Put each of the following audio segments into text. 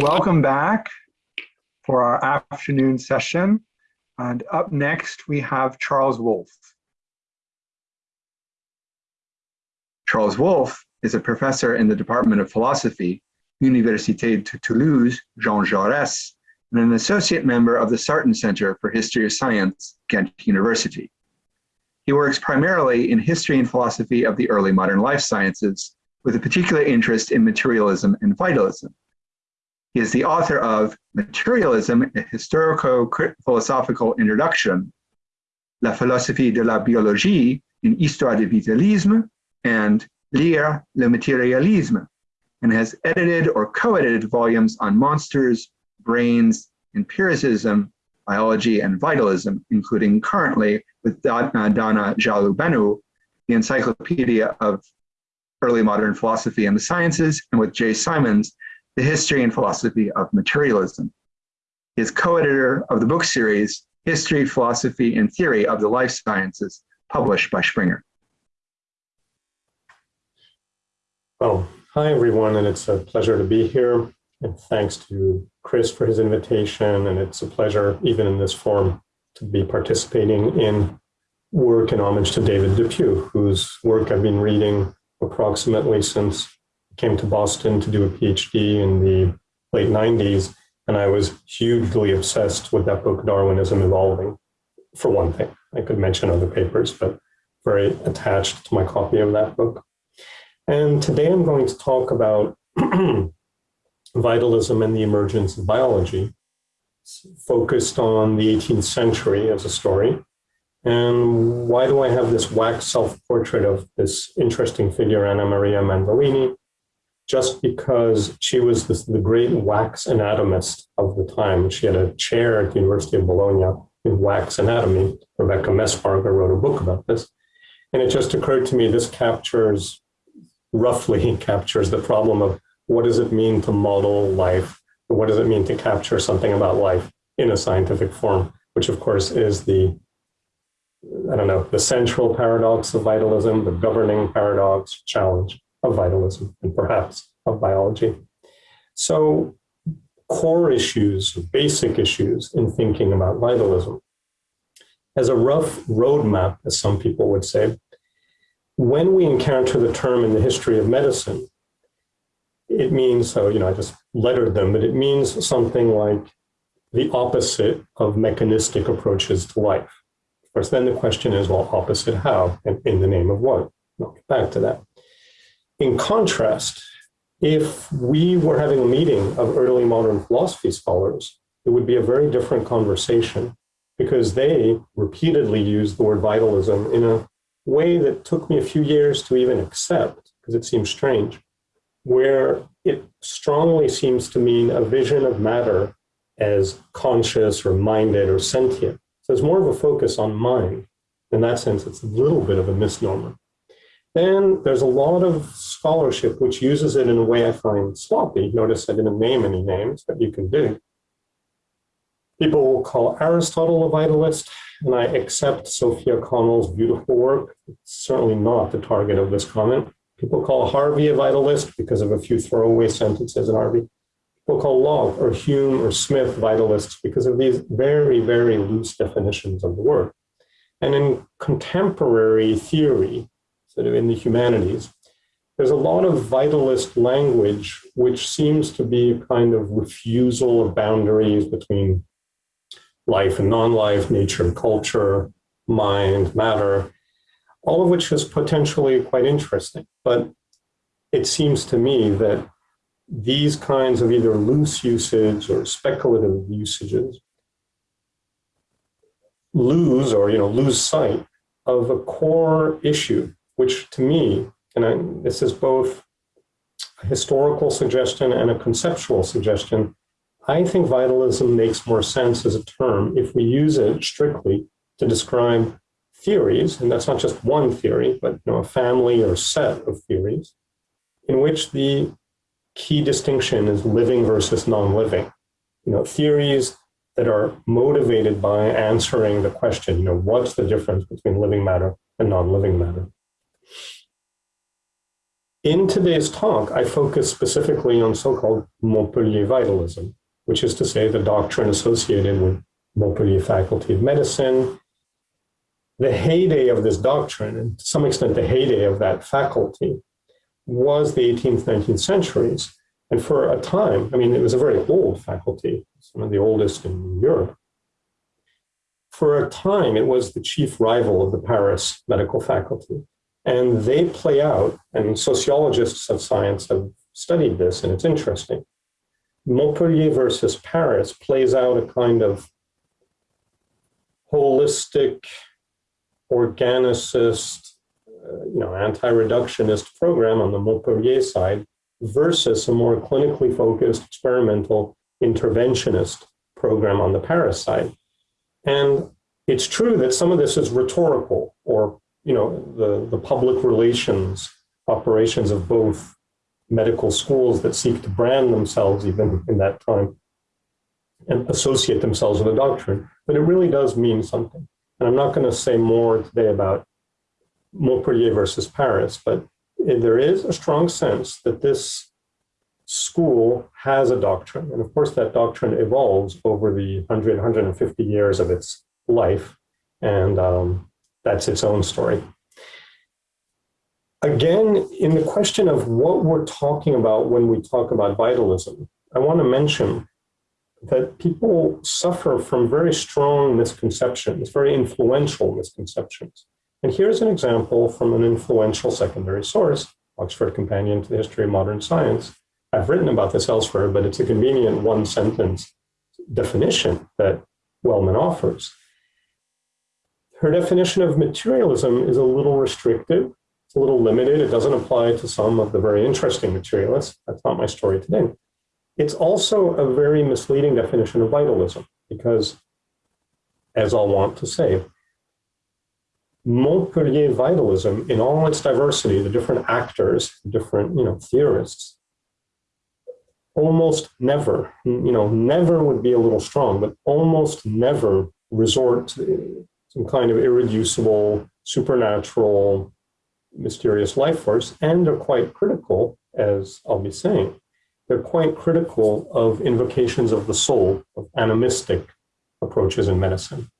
welcome back for our afternoon session. And up next, we have Charles Wolfe. Charles Wolfe is a professor in the Department of Philosophy, Université de Toulouse, Jean Jaurès, and an associate member of the Sarton Center for History of Science, Ghent University. He works primarily in history and philosophy of the early modern life sciences, with a particular interest in materialism and vitalism. He is the author of Materialism, a historico-philosophical introduction, La philosophie de la biologie, une histoire du vitalisme, and Lire le matérialisme, and has edited or co-edited volumes on monsters, brains, empiricism, biology, and vitalism, including currently with Dana uh, Jalobeanu, the Encyclopedia of Early Modern Philosophy and the Sciences, and with Jay Simons, The History and Philosophy of Materialism. He is co-editor of the book series, History, Philosophy, and Theory of the Life Sciences, published by Springer. Well, hi everyone, and it's a pleasure to be here. And thanks to Chris for his invitation. And it's a pleasure, even in this form, to be participating in work in homage to David Depew, whose work I've been reading approximately since came to Boston to do a PhD in the late 90s. And I was hugely obsessed with that book, Darwinism Evolving, for one thing. I could mention other papers, but very attached to my copy of that book. And today I'm going to talk about vitalism and the emergence of biology, focused on the 18th century as a story. And why do I have this wax self-portrait of this interesting figure, Anna Maria Manzolini? Just because she was this, the great wax anatomist of the time. She had a chair at the University of Bologna in wax anatomy. Rebecca Messbarger wrote a book about this. And it just occurred to me, this captures roughly captures the problem of what does it mean to model life? What does it mean to capture something about life in a scientific form, which of course is the, I don't know, the central paradox of vitalism, the governing paradox challenge of vitalism, and perhaps of biology. So core issues, basic issues in thinking about vitalism. As a rough roadmap, as some people would say, when we encounter the term in the history of medicine, it means, so, you know, I just lettered them, but it means something like the opposite of mechanistic approaches to life. Of course, then the question is, well, opposite how and in the name of what? I'll get back to that. In contrast, if we were having a meeting of early modern philosophy scholars, it would be a very different conversation because they repeatedly use the word vitalism in a way that took me a few years to even accept, because it seems strange, where it strongly seems to mean a vision of matter as conscious or minded or sentient. So it's more of a focus on mind. In that sense, it's a little bit of a misnomer. Then there's a lot of scholarship which uses it in a way I find sloppy. Notice I didn't name any names, but you can do. People will call Aristotle a vitalist and I accept Sophia Connell's beautiful work. It's certainly not the target of this comment. People call Harvey a vitalist because of a few throwaway sentences in Harvey. People call Locke or Hume or Smith vitalists because of these very, very loose definitions of the word. And in contemporary theory, sort of in the humanities, there's a lot of vitalist language which seems to be a kind of refusal of boundaries between life and non-life, nature and culture, mind, matter, all of which is potentially quite interesting. But it seems to me that these kinds of either loose usage or speculative usages lose or you know lose sight of a core issue, which to me, and I, this is both a historical suggestion and a conceptual suggestion, I think vitalism makes more sense as a term if we use it strictly to describe theories, and that's not just one theory, but you know, a family or set of theories, in which the key distinction is living versus non-living. You know, theories that are motivated by answering the question, you know, what's the difference between living matter and non-living matter? In today's talk, I focus specifically on so-called Montpellier vitalism, which is to say the doctrine associated with Montpellier Faculty of Medicine. The heyday of this doctrine, and to some extent the heyday of that faculty, was the 18th, 19th centuries. And for a time, I mean, it was a very old faculty, some of the oldest in Europe. For a time, it was the chief rival of the Paris medical faculty. And they play out, and sociologists of science have studied this, and it's interesting. Montpellier versus Paris plays out a kind of holistic, organicist, uh, you know, anti-reductionist program on the Montpellier side versus a more clinically focused, experimental, interventionist program on the Paris side. And it's true that some of this is rhetorical or, you know, the, the public relations operations of both medical schools that seek to brand themselves even in that time and associate themselves with a doctrine. But it really does mean something. And I'm not going to say more today about Montpellier versus Paris, but there is a strong sense that this school has a doctrine. And of course, that doctrine evolves over the 100, 150 years of its life. And um, that's its own story. Again, in the question of what we're talking about when we talk about vitalism, I want to mention that people suffer from very strong misconceptions, very influential misconceptions. And here's an example from an influential secondary source, Oxford Companion to the History of Modern Science. I've written about this elsewhere, but it's a convenient one sentence definition that Wellman offers. Her definition of materialism is a little restrictive, it's a little limited. It doesn't apply to some of the very interesting materialists. That's not my story today. It's also a very misleading definition of vitalism because, as I'll want to say, Montpellier vitalism, in all its diversity, the different actors, the different you know theorists, almost never, you know, never would be a little strong, but almost never resort to some kind of irreducible, supernatural, mysterious life force, and they're quite critical, as I'll be saying, they're quite critical of invocations of the soul, of animistic approaches in medicine.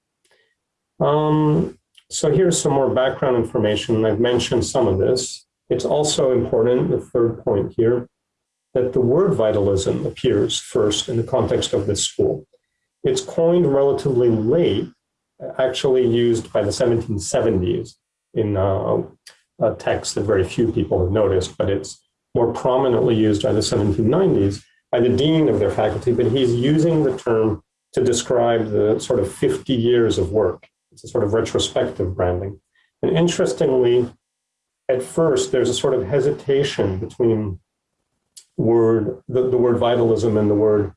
Um, so here's some more background information. I've mentioned some of this. It's also important, the third point here, that the word vitalism appears first in the context of this school. It's coined relatively late, actually used by the 1770s in uh, a text that very few people have noticed, but it's more prominently used by the 1790s by the dean of their faculty, but he's using the term to describe the sort of 50 years of work it's a sort of retrospective branding. And interestingly, at first, there's a sort of hesitation between word the, the word vitalism and the word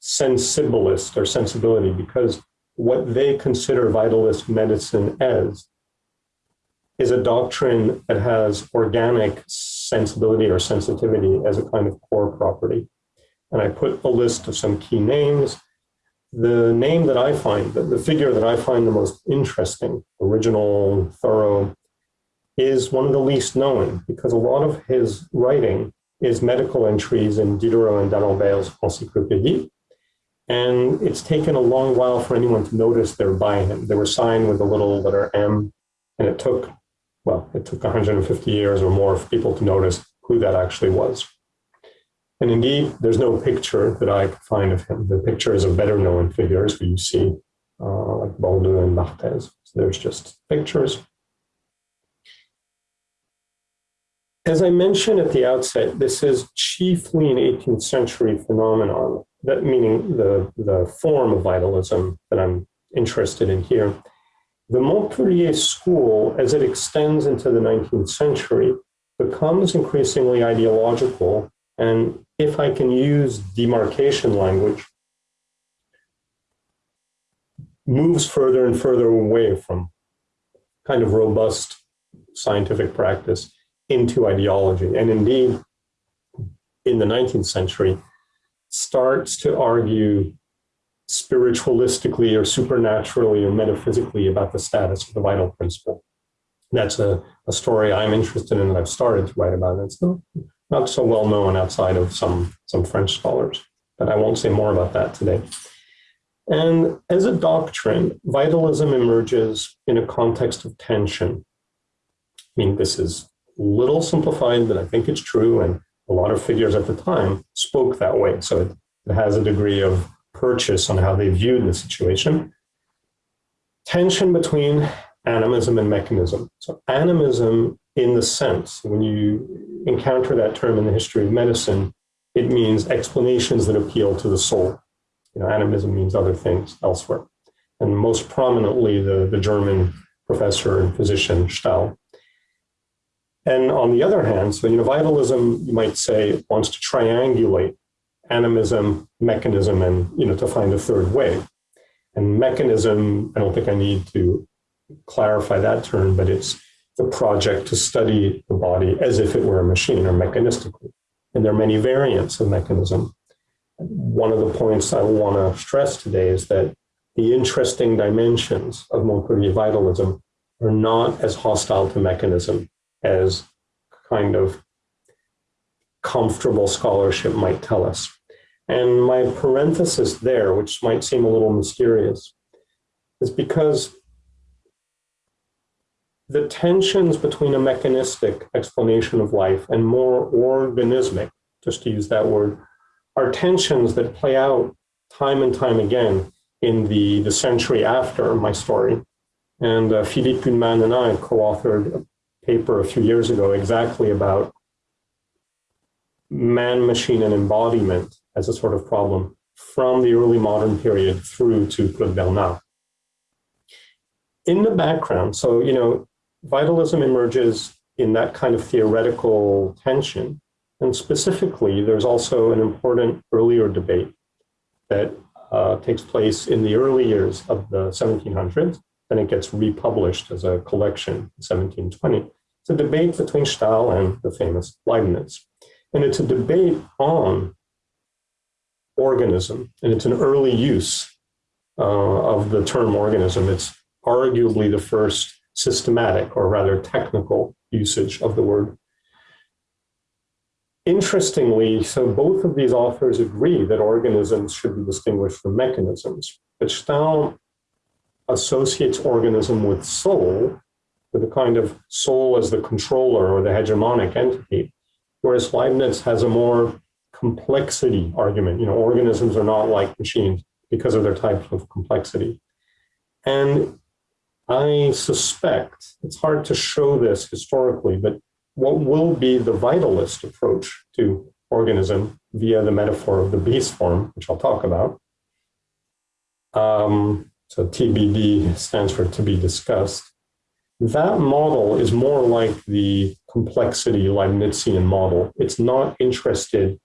sensibilist or sensibility, because what they consider vitalist medicine as is a doctrine that has organic sensibility or sensitivity as a kind of core property. And I put a list of some key names the name that I find, the, figure that I find the most interesting, original, thorough, is one of the least known because a lot of his writing is medical entries in Diderot and D'Alembert's Encyclopédie. And it's taken a long while for anyone to notice they're by him. They were signed with a little letter M, and it took, well, it took 150 years or more for people to notice who that actually was. And indeed, there's no picture that I could find of him. The pictures of better known figures who you see, uh, like Bordeu and Barthez. So there's just pictures. As I mentioned at the outset, this is chiefly an 18th century phenomenon, that meaning the, the form of vitalism that I'm interested in here. The Montpellier school, as it extends into the 19th century, becomes increasingly ideological and if I can use demarcation language, moves further and further away from kind of robust scientific practice into ideology. And indeed, in the 19th century, starts to argue spiritualistically or supernaturally or metaphysically about the status of the vital principle. That's a a story I'm interested in that I've started to write about. It's not, not so well known outside of some, some French scholars, but I won't say more about that today. And as a doctrine, vitalism emerges in a context of tension. I mean, this is a little simplified, but I think it's true. And a lot of figures at the time spoke that way. So it, it has a degree of purchase on how they viewed the situation. Tension between animism and mechanism. So animism in the sense, when you encounter that term in the history of medicine, it means explanations that appeal to the soul. You know, animism means other things elsewhere. And most prominently, the, the German professor and physician Stahl. And on the other hand, so you know, vitalism, you might say, wants to triangulate animism, mechanism, and you know, to find a third way. And mechanism, I don't think I need to clarify that term, but it's the project to study the body as if it were a machine or mechanistically. And there are many variants of mechanism. One of the points I want to stress today is that the interesting dimensions of Montpellier vitalism are not as hostile to mechanism as kind of comfortable scholarship might tell us. And my parenthesis there, which might seem a little mysterious, is because the tensions between a mechanistic explanation of life and more organismic, just to use that word, are tensions that play out time and time again in the, the century after my story. And uh, Philippe Huneman and I co-authored paper a few years ago exactly about man, machine, and embodiment as a sort of problem from the early modern period through to Claude Bernard. In the background, so, you know, vitalism emerges in that kind of theoretical tension. And specifically, there's also an important earlier debate that uh, takes place in the early years of the 1700s. Then it gets republished as a collection in 1720. It's a debate between Stahl and the famous Leibniz. And it's a debate on organism, and it's an early use uh, of the term organism. It's arguably the first systematic or rather technical usage of the word. Interestingly, so both of these authors agree that organisms should be distinguished from mechanisms, but Stahl associates organism with soul, with a kind of soul as the controller or the hegemonic entity, whereas Leibniz has a more complexity argument. You know, organisms are not like machines because of their type of complexity. And I suspect, it's hard to show this historically, but what will be the vitalist approach to organism via the metaphor of the bee swarm, which I'll talk about. Um, so TBD stands for to be discussed. That model is more like the complexity Leibnizian model. It's not interested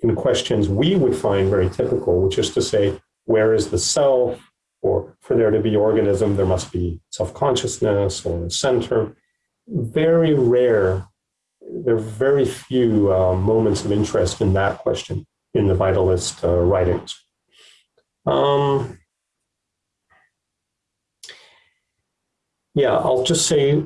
in questions we would find very typical, which is to say, where is the self? Or for there to be organism, there must be self-consciousness or a center. Very rare, there are very few uh, moments of interest in that question in the vitalist uh, writings. Um, yeah, I'll just say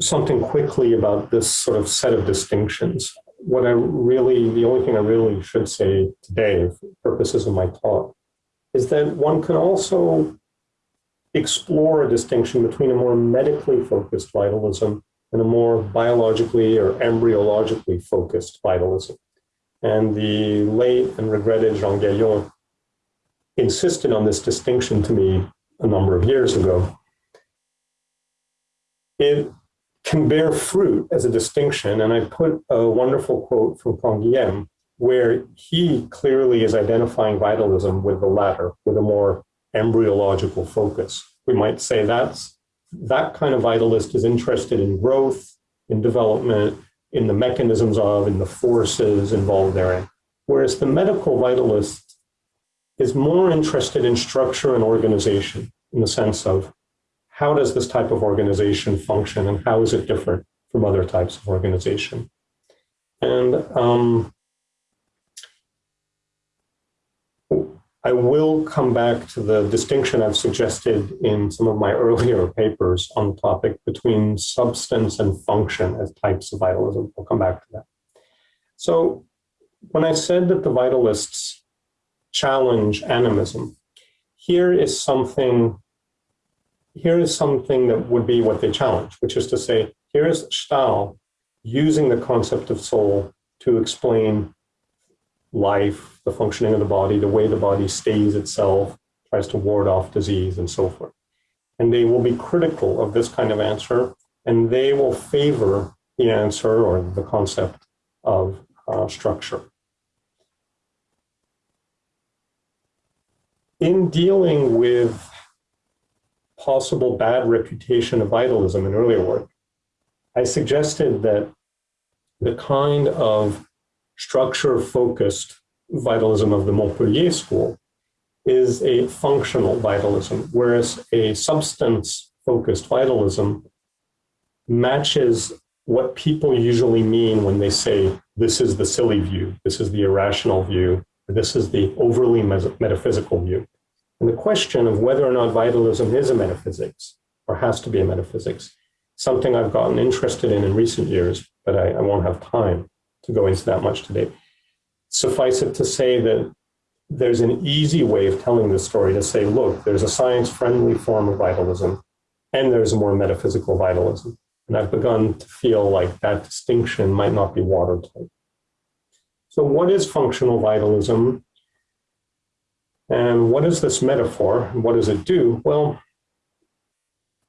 something quickly about this sort of set of distinctions what I really, the only thing I really should say today, for purposes of my talk, is that one can also explore a distinction between a more medically focused vitalism and a more biologically or embryologically focused vitalism. And the late and regretted Jean Gayon insisted on this distinction to me a number of years ago. It can bear fruit as a distinction. And I put a wonderful quote from Canguilhem, where he clearly is identifying vitalism with the latter, with a more embryological focus. We might say that's that kind of vitalist is interested in growth, in development, in the mechanisms of, in the forces involved therein. Whereas the medical vitalist is more interested in structure and organization in the sense of how does this type of organization function and how is it different from other types of organization? And um, I will come back to the distinction I've suggested in some of my earlier papers on the topic between substance and function as types of vitalism. I'll come back to that. So when I said that the vitalists challenge animism, here is something here is something that would be what they challenge, which is to say, here is Stahl using the concept of soul to explain life, the functioning of the body, the way the body stays itself, tries to ward off disease, and so forth. And they will be critical of this kind of answer, and they will favor the answer or the concept of uh, structure. In dealing with possible bad reputation of vitalism in earlier work, I suggested that the kind of structure-focused vitalism of the Montpellier school is a functional vitalism, whereas a substance-focused vitalism matches what people usually mean when they say, this is the silly view, this is the irrational view, this is the overly metaphysical view. And the question of whether or not vitalism is a metaphysics or has to be a metaphysics, something I've gotten interested in in recent years, but I, I won't have time to go into that much today. Suffice it to say that there's an easy way of telling this story to say, look, there's a science-friendly form of vitalism, and there's a more metaphysical vitalism. And I've begun to feel like that distinction might not be watertight. So what is functional vitalism? And what is this metaphor? And what does it do? Well,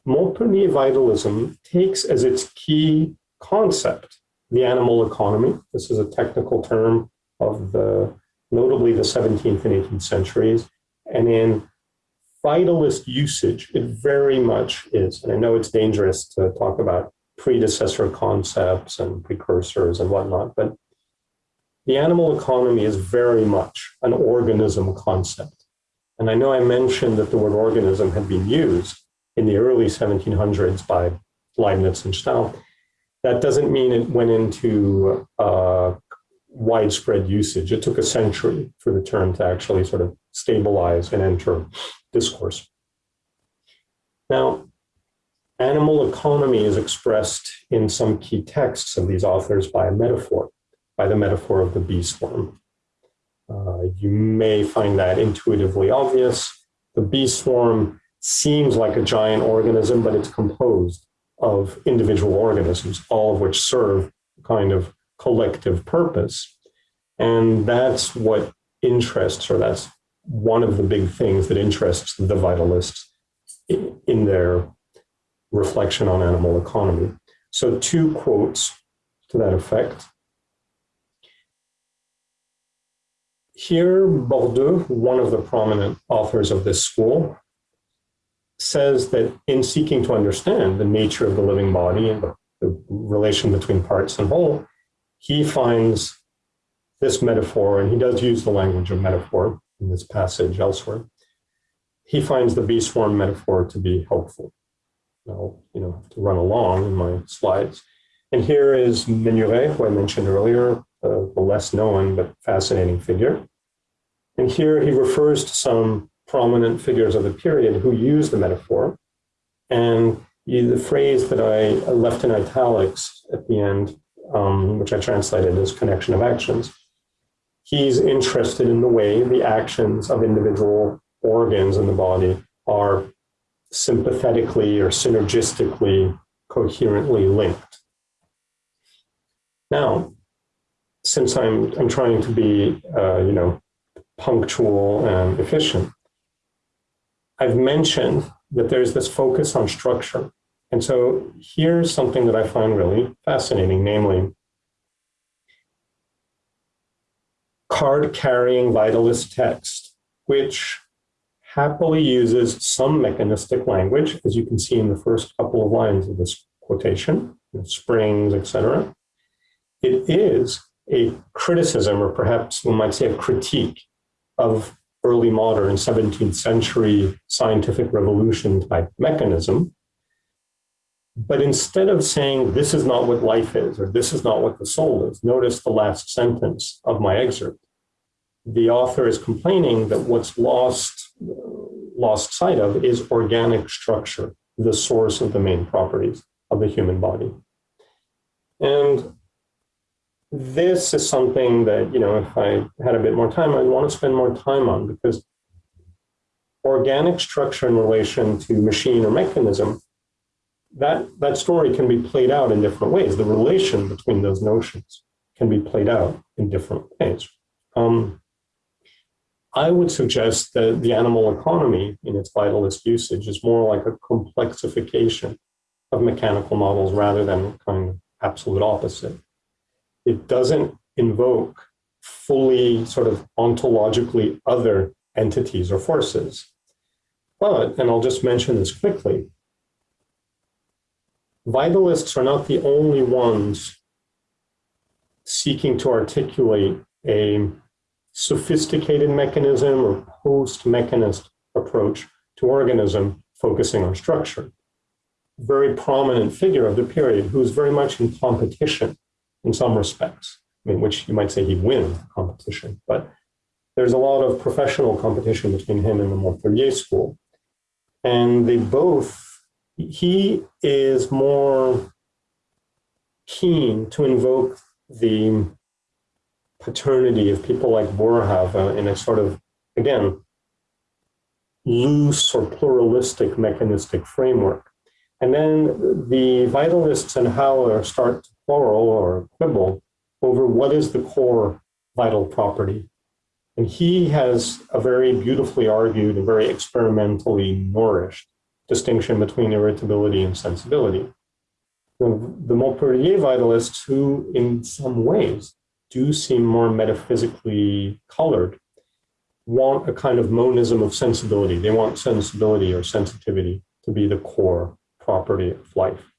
Montpellier vitalism takes as its key concept the animal economy. This is a technical term of the notably the 17th and 18th centuries. And in vitalist usage, it very much is. And I know it's dangerous to talk about predecessor concepts and precursors and whatnot, but the animal economy is very much an organism concept. And I know I mentioned that the word organism had been used in the early 1700s by Leibniz and Stahl. That doesn't mean it went into uh, widespread usage. It took a century for the term to actually sort of stabilize and enter discourse. Now, animal economy is expressed in some key texts of these authors by a metaphor by the metaphor of the bee swarm. Uh, you may find that intuitively obvious. The bee swarm seems like a giant organism, but it's composed of individual organisms, all of which serve a kind of collective purpose. And that's what interests, or that's one of the big things that interests the vitalists in, in their reflection on animal economy. So two quotes to that effect. Here, Bordeu, one of the prominent authors of this school, says that in seeking to understand the nature of the living body and the, the relation between parts and whole, he finds this metaphor, and he does use the language of metaphor in this passage elsewhere. He finds the bee swarm metaphor to be helpful. I'll, you know, have to run along in my slides. And here is Menuret, who I mentioned earlier, uh, the less known but fascinating figure. And here he refers to some prominent figures of the period who use the metaphor. And the phrase that I left in italics at the end, um, which I translated as connection of actions, he's interested in the way the actions of individual organs in the body are sympathetically or synergistically coherently linked. Now, since I'm, I'm trying to be, uh, you know, punctual and efficient, I've mentioned that there's this focus on structure. And so here's something that I find really fascinating, namely card-carrying vitalist text, which happily uses some mechanistic language, as you can see in the first couple of lines of this quotation, springs, etc. It is a criticism, or perhaps one might say a critique of early modern 17th century scientific revolution type mechanism. But instead of saying this is not what life is, or this is not what the soul is, notice the last sentence of my excerpt. the author is complaining that what's lost, lost sight of is organic structure, the source of the main properties of the human body. And this is something that, you know, if I had a bit more time, I'd want to spend more time on because organic structure in relation to machine or mechanism, that, that story can be played out in different ways. The relation between those notions can be played out in different ways. Um, I would suggest that the animal economy in its vitalist usage is more like a complexification of mechanical models rather than kind of absolute opposite. It doesn't invoke fully sort of ontologically other entities or forces. But, and I'll just mention this quickly, vitalists are not the only ones seeking to articulate a sophisticated mechanism or post-mechanist approach to organism focusing on structure. Very prominent figure of the period who's very much in competition in some respects, I mean, which you might say he wins the competition, but there's a lot of professional competition between him and the Montpellier school. And they both, he is more keen to invoke the paternity of people like Boerhaave in a sort of, again, loose or pluralistic mechanistic framework. And then the vitalists and Haller start to quarrel or quibble over what is the core vital property. And he has a very beautifully argued and very experimentally nourished distinction between irritability and sensibility. The, the Montpellier vitalists, who in some ways do seem more metaphysically colored, want a kind of monism of sensibility. They want sensibility or sensitivity to be the core property of life.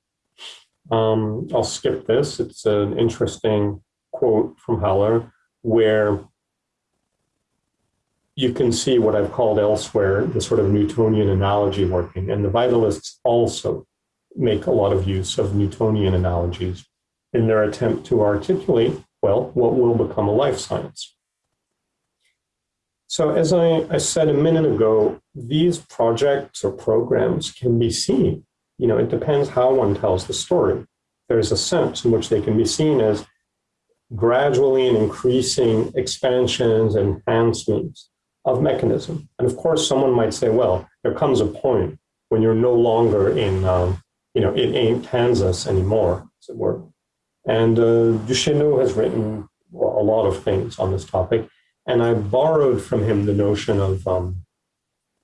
Um, I'll skip this. It's an interesting quote from Haller where you can see what I've called elsewhere the sort of Newtonian analogy working. And the vitalists also make a lot of use of Newtonian analogies in their attempt to articulate well, what will become a life science? So as I, I said a minute ago, these projects or programs can be seen. You know, it depends how one tells the story. There's a sense in which they can be seen as gradually and increasing expansions and enhancements of mechanism. And of course, someone might say, well, there comes a point when you're no longer in, um, you know, it ain't Kansas anymore, as it were. And uh, Duchesneau has written a lot of things on this topic. And I borrowed from him the notion of um,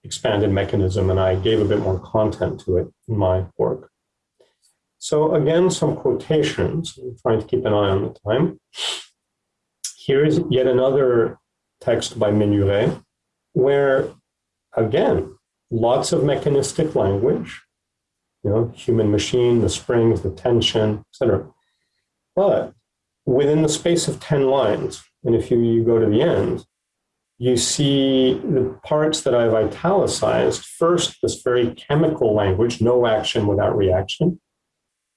expanded mechanism, and I gave a bit more content to it in my work. So again, some quotations. I'm trying to keep an eye on the time. Here is yet another text by Menuret, where, again, lots of mechanistic language, you know, human machine, the springs, the tension, etc. But within the space of 10 lines, and if you, you go to the end, you see the parts that I've italicized. First, this very chemical language, no action without reaction.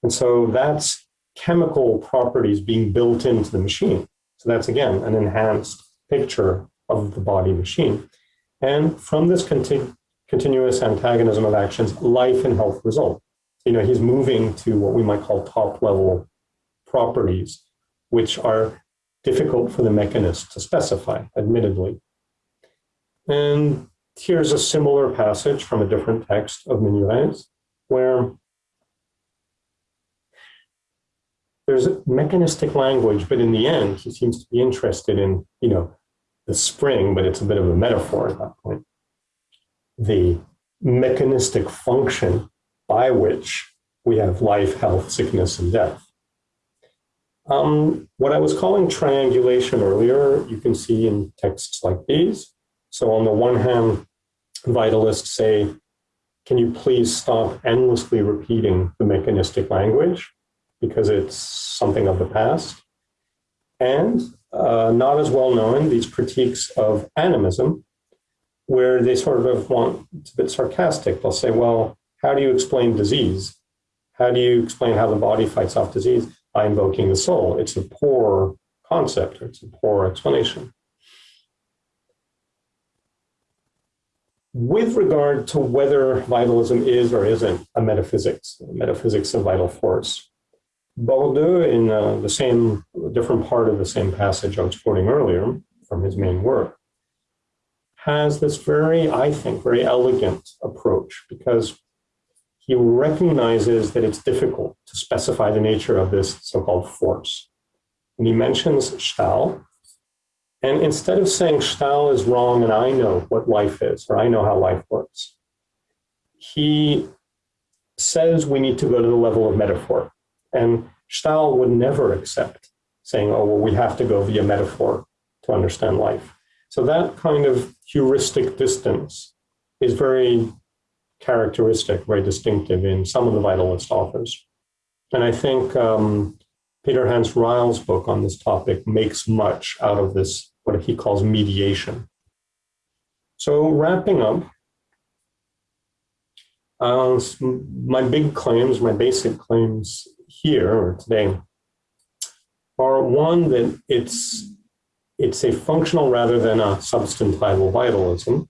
And so that's chemical properties being built into the machine. So that's, again, an enhanced picture of the body machine. And from this conti continuous antagonism of actions, life and health result. So, you know, he's moving to what we might call top level properties, which are difficult for the mechanist to specify, admittedly. And here's a similar passage from a different text of Menuret's, where there's mechanistic language, but in the end, he seems to be interested in, you know, the spring, but it's a bit of a metaphor at that point. The mechanistic function by which we have life, health, sickness, and death. Um, what I was calling triangulation earlier, you can see in texts like these. So on the one hand, vitalists say, can you please stop endlessly repeating the mechanistic language because it's something of the past? And uh, not as well known, these critiques of animism, where they sort of want, it's a bit sarcastic. They'll say, well, how do you explain disease? How do you explain how the body fights off disease? by invoking the soul. It's a poor concept, it's a poor explanation. With regard to whether vitalism is or isn't a metaphysics, a metaphysics of vital force, Bordeu, in uh, the same, different part of the same passage I was quoting earlier from his main work, has this very, I think, very elegant approach because he recognizes that it's difficult to specify the nature of this so-called force. And he mentions Stahl, and instead of saying Stahl is wrong and I know what life is, or I know how life works, he says we need to go to the level of metaphor. And Stahl would never accept saying, oh, well, we have to go via metaphor to understand life. So that kind of heuristic distance is very characteristic, very distinctive in some of the vitalist authors. And I think um, Peter Hanns Reill's book on this topic makes much out of this, what he calls mediation. So wrapping up, uh, my big claims, my basic claims here or today are one that it's it's a functional rather than a substantival vitalism.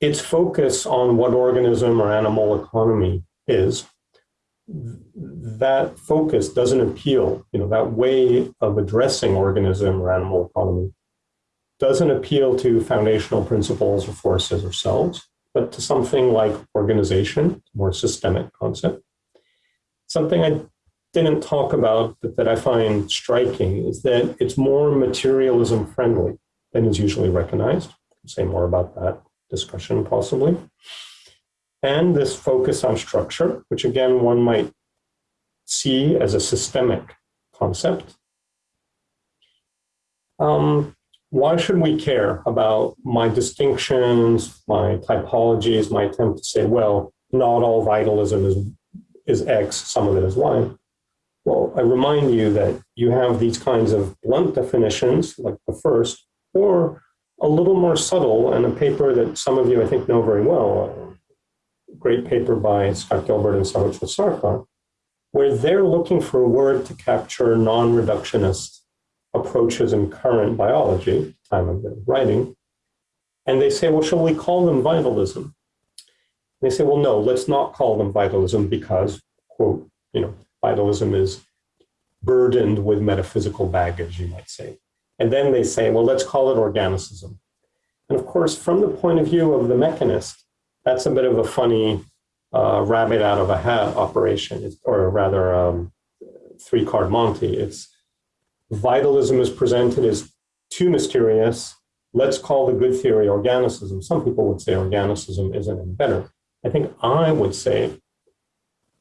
Its focus on what organism or animal economy is, that focus doesn't appeal, you know, that way of addressing organism or animal economy doesn't appeal to foundational principles or forces or selves, but to something like organization, more systemic concept. Something I didn't talk about, but that I find striking, is that it's more materialism friendly than is usually recognized. I'll say more about that discussion possibly. And this focus on structure, which again, one might see as a systemic concept. Um, why should we care about my distinctions, my typologies, my attempt to say, well, not all vitalism is is X, some of it is Y. Well, I remind you that you have these kinds of blunt definitions, like the first, or a little more subtle, and a paper that some of you I think know very well, great paper by Scott Gilbert and Sahotra Sarkar, where they're looking for a word to capture non-reductionist approaches in current biology, time of their writing, and they say, well, shall we call them vitalism? They say, well, no, let's not call them vitalism because, quote, you know, vitalism is burdened with metaphysical baggage, you might say. And then they say, well, let's call it organicism. And of course, from the point of view of the mechanist, that's a bit of a funny uh, rabbit out of a hat operation, it's, or rather um, three card Monty. It's vitalism is presented as too mysterious. Let's call the good theory organicism. Some people would say organicism isn't any better. I think I would say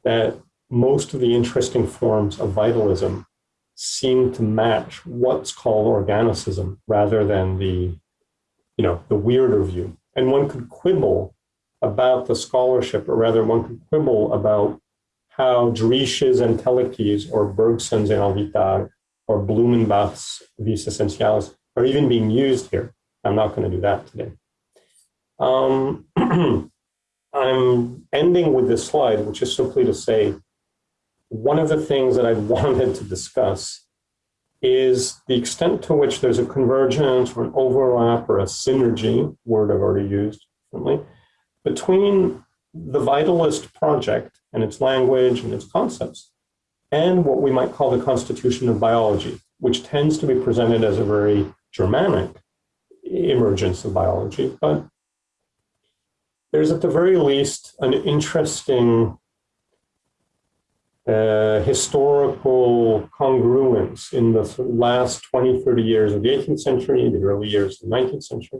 that most of the interesting forms of vitalism seem to match what's called organicism rather than the, you know, the weirder view. And one could quibble about the scholarship, or rather one could quibble about how Driesch's Entelechies or Bergson's élan vital or Blumenbach's Vis Essentialis are even being used here. I'm not going to do that today. Um, I'm ending with this slide, which is simply to say, one of the things that I wanted to discuss is the extent to which there's a convergence or an overlap or a synergy, word I've already used differently, between the Vitalist project and its language and its concepts, and what we might call the constitution of biology, which tends to be presented as a very Germanic emergence of biology, but there's at the very least an interesting uh, historical congruence in the last 20, 30 years of the 18th century, the early years of the 19th century,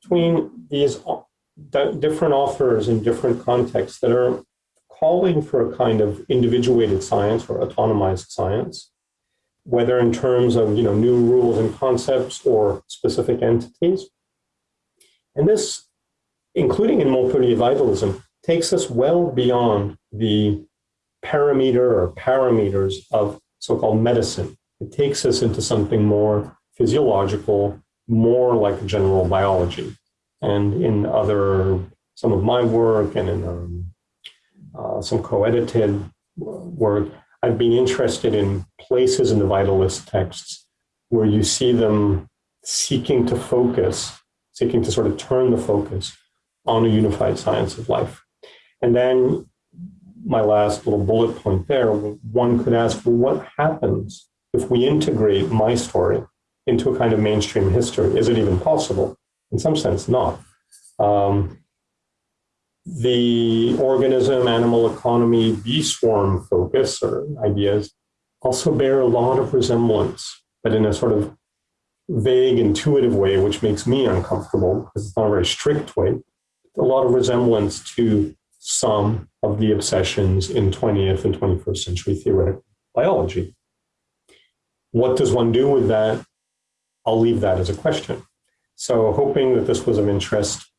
between these different authors in different contexts that are calling for a kind of individuated science or autonomized science, whether in terms of you know new rules and concepts or specific entities. And this including in Montpellier vitalism, takes us well beyond the parameter or parameters of so-called medicine. It takes us into something more physiological, more like general biology. And in other, some of my work and in um, uh, some co-edited work, I've been interested in places in the vitalist texts where you see them seeking to focus seeking to sort of turn the focus on a unified science of life. And then my last little bullet point there, one could ask, well, what happens if we integrate my story into a kind of mainstream history? Is it even possible? In some sense, not. Um, the organism, animal economy, bee swarm focus or ideas also bear a lot of resemblance, but in a sort of vague, intuitive way, which makes me uncomfortable because it's not a very strict way, a lot of resemblance to some of the obsessions in 20th and 21st century theoretical biology. What does one do with that? I'll leave that as a question. So hoping that this was of interest,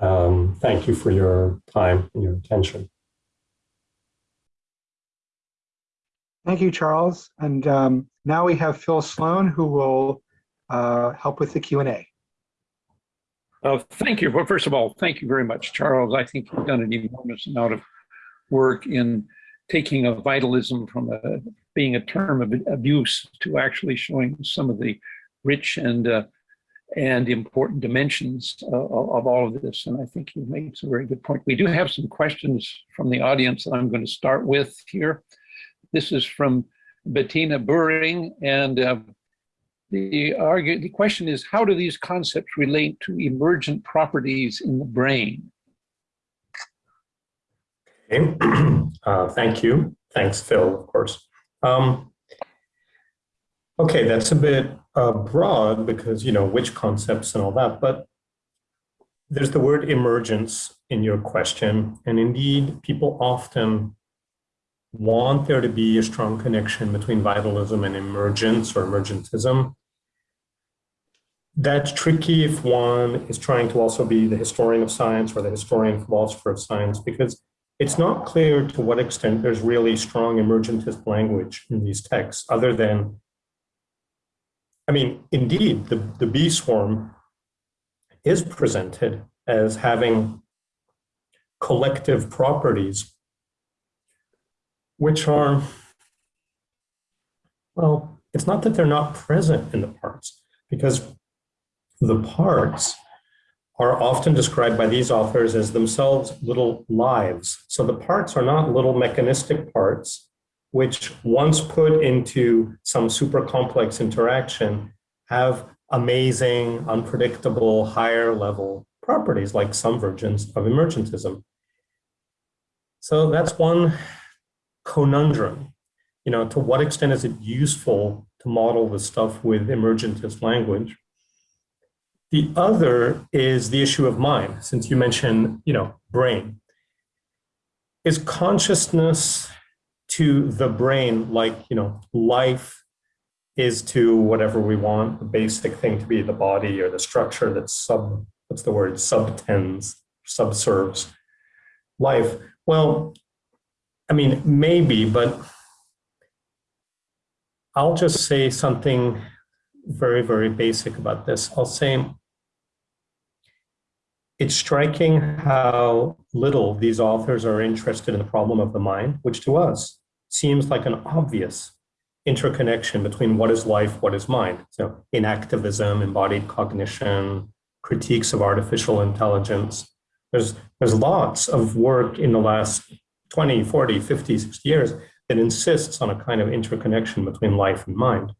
um, thank you for your time and your attention. Thank you, Charles. And um, now we have Phil Sloan who will uh, help with the Q&A. Uh, thank you. Well, first of all, thank you very much, Charles. I think you've done an enormous amount of work in taking a vitalism from a, being a term of abuse to actually showing some of the rich and uh, and important dimensions uh, of all of this. And I think you've made some very good point. We do have some questions from the audience that I'm going to start with here. This is from Bettina Buring, and uh, the, argue, the question is, how do these concepts relate to emergent properties in the brain? Okay, uh, thank you. Thanks, Phil, of course. Um, okay, that's a bit uh, broad because, you know, which concepts and all that, but there's the word emergence in your question. And indeed, people often want there to be a strong connection between vitalism and emergence or emergentism. That's tricky if one is trying to also be the historian of science or the historian philosopher of science, because it's not clear to what extent there's really strong emergentist language in these texts, other than, I mean, indeed, the, the bee swarm is presented as having collective properties, which are, well, it's not that they're not present in the parts, because the parts are often described by these authors as themselves little lives. So the parts are not little mechanistic parts, which once put into some super complex interaction have amazing, unpredictable, higher level properties like some versions of emergentism. So that's one conundrum. You know, to what extent is it useful to model the stuff with emergentist language? The other is the issue of mind, since you mentioned, you know, brain. Is consciousness to the brain like, you know, life is to whatever we want the basic thing to be the body or the structure that sub, what's the word, subtends, subserves life? Well, I mean, maybe, but I'll just say something very, very basic about this. I'll say it's striking how little these authors are interested in the problem of the mind, which to us seems like an obvious interconnection between what is life, what is mind. So enactivism, embodied cognition, critiques of artificial intelligence. There's, there's lots of work in the last 20, 40, 50, 60 years that insists on a kind of interconnection between life and mind.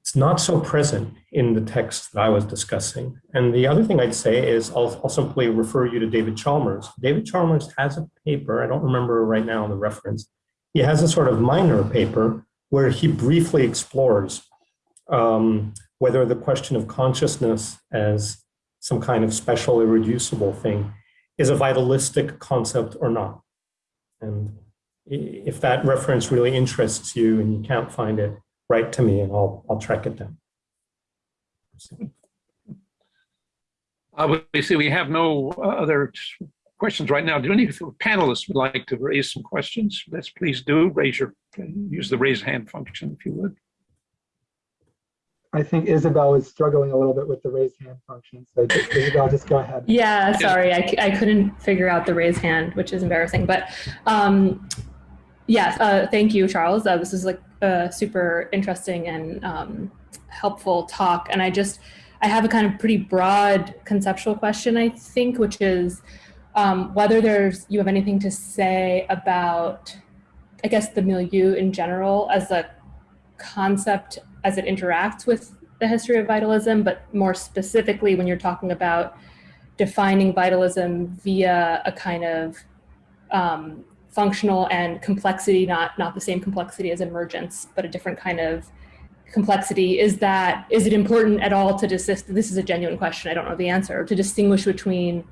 It's not so present in the text that I was discussing. And the other thing I'd say is I'll, I'll simply refer you to David Chalmers. David Chalmers has a paper, I don't remember right now the reference. He has a sort of minor paper where he briefly explores um, whether the question of consciousness as some kind of special irreducible thing is a vitalistic concept or not. And if that reference really interests you and you can't find it, write to me and I'll, I'll track it down. Obviously, we have no other questions right now. Do any of the panelists would like to raise some questions? Let's please do. Raise your, use the raise hand function if you would. I think Isabel is struggling a little bit with the raise hand function. So Isabel, just go ahead. Yeah, sorry, I, I couldn't figure out the raise hand, which is embarrassing. But um, yes, uh, thank you, Charles. Uh, this is like a super interesting and um, helpful talk. And I just, I have a kind of pretty broad conceptual question, I think, which is um, whether there's you have anything to say about, I guess, the milieu in general as a concept as it interacts with the history of vitalism, but more specifically when you're talking about defining vitalism via a kind of um, functional and complexity, not, not the same complexity as emergence, but a different kind of complexity. Is that, is it important at all to desist, this is a genuine question, I don't know the answer, to distinguish between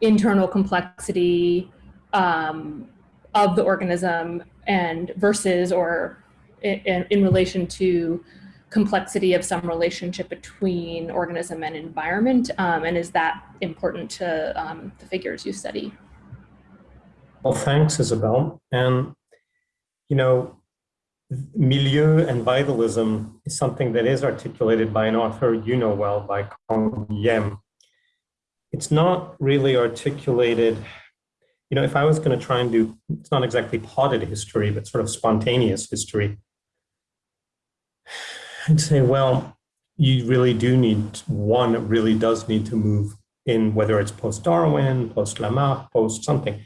internal complexity um, of the organism and versus or in, in relation to complexity of some relationship between organism and environment? Um, and is that important to um, the figures you study? Well, thanks, Isabel. And, you know, milieu and vitalism is something that is articulated by an author you know well, by Canguilhem. It's not really articulated, you know, if I was going to try and do, it's not exactly potted history, but sort of spontaneous history, I'd say, well, you really do need, one really does need to move in, whether it's post-Darwin, post-Lamarck, post something,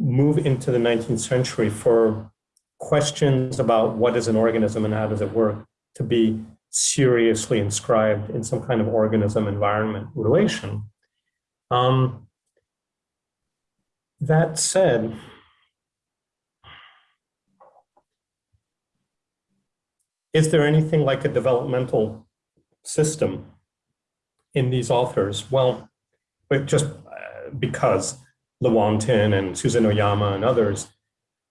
move into the 19th century for questions about what is an organism and how does it work to be seriously inscribed in some kind of organism environment relation. Um, that said, is there anything like a developmental system in these authors? Well, but just uh, because Lewontin and Susan Oyama and others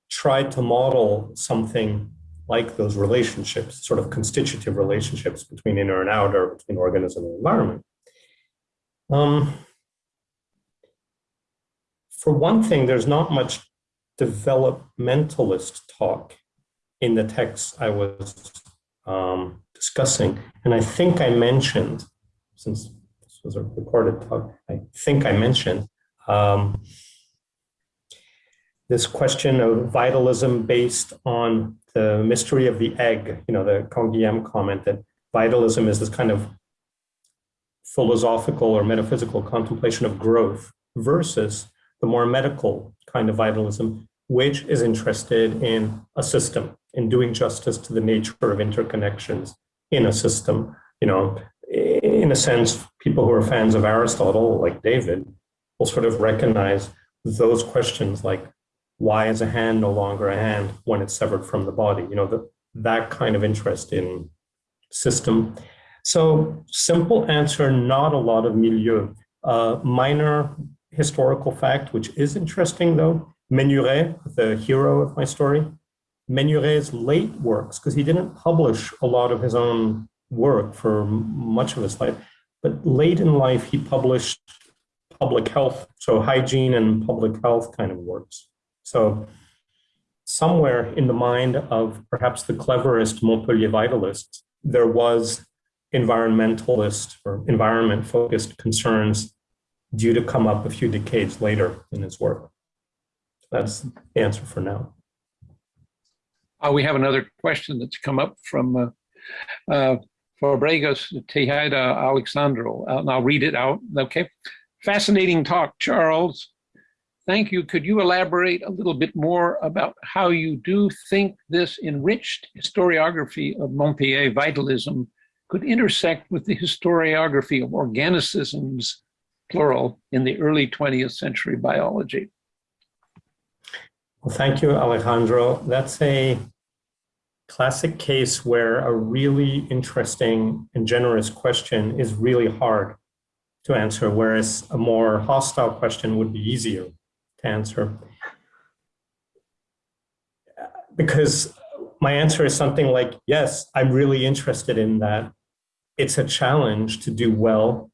tried to model something like those relationships, sort of constitutive relationships between inner and outer, between organism and environment. Um, for one thing, there's not much developmentalist talk in the text I was um, discussing. And I think I mentioned, since this was a recorded talk, I think I mentioned um, this question of vitalism based on the mystery of the egg, you know, the Canguilhem comment that vitalism is this kind of philosophical or metaphysical contemplation of growth versus the more medical kind of vitalism, which is interested in a system, in doing justice to the nature of interconnections in a system. You know, in a sense, people who are fans of Aristotle, like David, will sort of recognize those questions like why is a hand no longer a hand when it's severed from the body? You know, the, that kind of interest in system. So simple answer, not a lot of milieu. Uh, minor historical fact, which is interesting though, Menuret, the hero of my story, Menuret's late works, because he didn't publish a lot of his own work for much of his life, but late in life he published public health, so hygiene and public health kind of works. So somewhere in the mind of perhaps the cleverest Montpellier vitalists, there was environmentalist or environment focused concerns due to come up a few decades later in his work. That's the answer for now. Uh, we have another question that's come up from uh, uh, Fabregas Tejeda Alejandro, uh, and I'll read it out. Okay. Fascinating talk, Charles. Thank you. Could you elaborate a little bit more about how you do think this enriched historiography of Montpellier vitalism could intersect with the historiography of organicisms, plural, in the early 20th century biology? Well, thank you, Alejandro. That's a classic case where a really interesting and generous question is really hard to answer, whereas a more hostile question would be easier to answer. Because my answer is something like, yes, I'm really interested in that. It's a challenge to do well.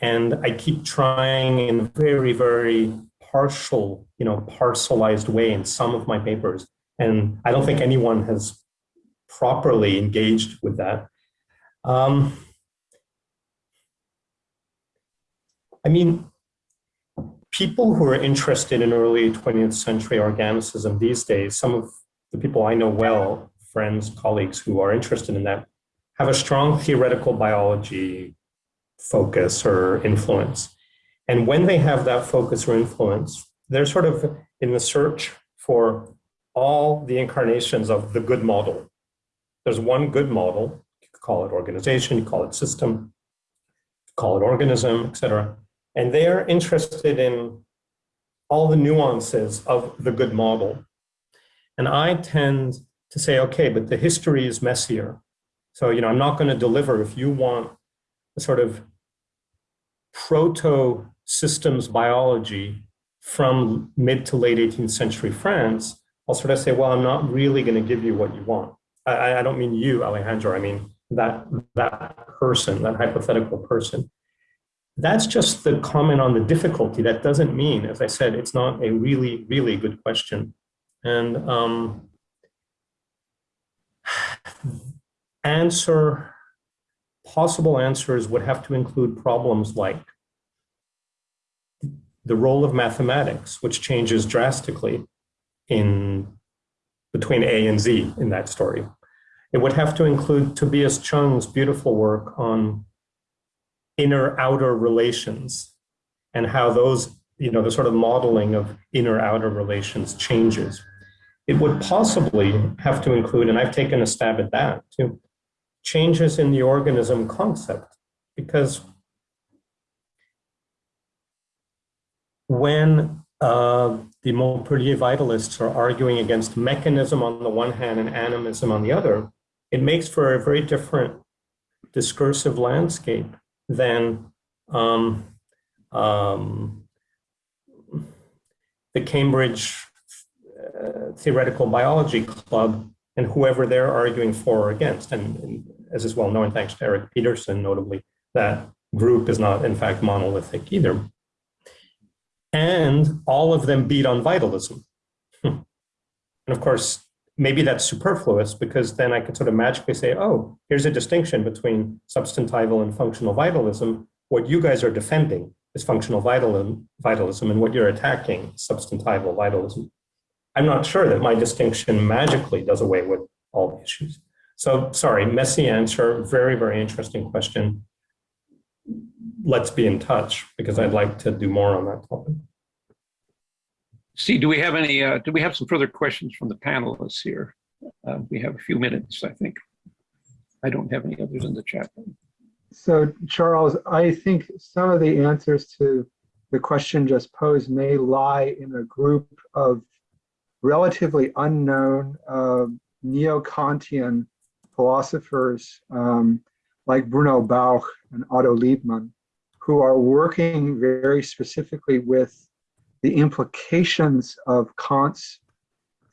And I keep trying in a very, very partial, you know, parcelized way in some of my papers. And I don't think anyone has properly engaged with that. Um, I mean, people who are interested in early 20th century organicism these days, some of the people I know well, friends, colleagues who are interested in that, have a strong theoretical biology focus or influence. And when they have that focus or influence, they're sort of in the search for all the incarnations of the good model. There's one good model, you could call it organization, you call it system, call it organism, etc. And they are interested in all the nuances of the good model. And I tend to say, okay, but the history is messier. So, you know, I'm not going to deliver if you want a sort of proto systems biology from mid to late 18th century France, I'll sort of say, well, I'm not really going to give you what you want. I, I don't mean you, Alejandro. I mean that that person, that hypothetical person. That's just the comment on the difficulty. That doesn't mean, as I said, it's not a really, really good question. And um, answer, possible answers would have to include problems like the role of mathematics, which changes drastically in between A and Z in that story. It would have to include Tobias Cheung's beautiful work on inner outer relations and how those, you know, the sort of modeling of inner outer relations changes. It would possibly have to include, and I've taken a stab at that too, changes in the organism concept because when uh, the Montpellier vitalists are arguing against mechanism on the one hand and animism on the other, it makes for a very different discursive landscape than um, um, the Cambridge uh, Theoretical Biology Club and whoever they're arguing for or against. And, and as is well known, thanks to Erik Peterson, notably, that group is not in fact monolithic either. And all of them beat on vitalism. and of course, maybe that's superfluous because then I could sort of magically say, oh, here's a distinction between substantival and functional vitalism. What you guys are defending is functional vitalism, vitalism and what you're attacking is substantival vitalism. I'm not sure that my distinction magically does away with all the issues. So sorry, messy answer, very, very interesting question. Let's be in touch because I'd like to do more on that topic. See, do we have any, uh, do we have some further questions from the panelists here? Uh, we have a few minutes, I think. I don't have any others in the chat. So Charles, I think some of the answers to the question just posed may lie in a group of relatively unknown uh, neo-Kantian philosophers um, like Bruno Bauch and Otto Liebmann, who are working very specifically with the implications of Kant's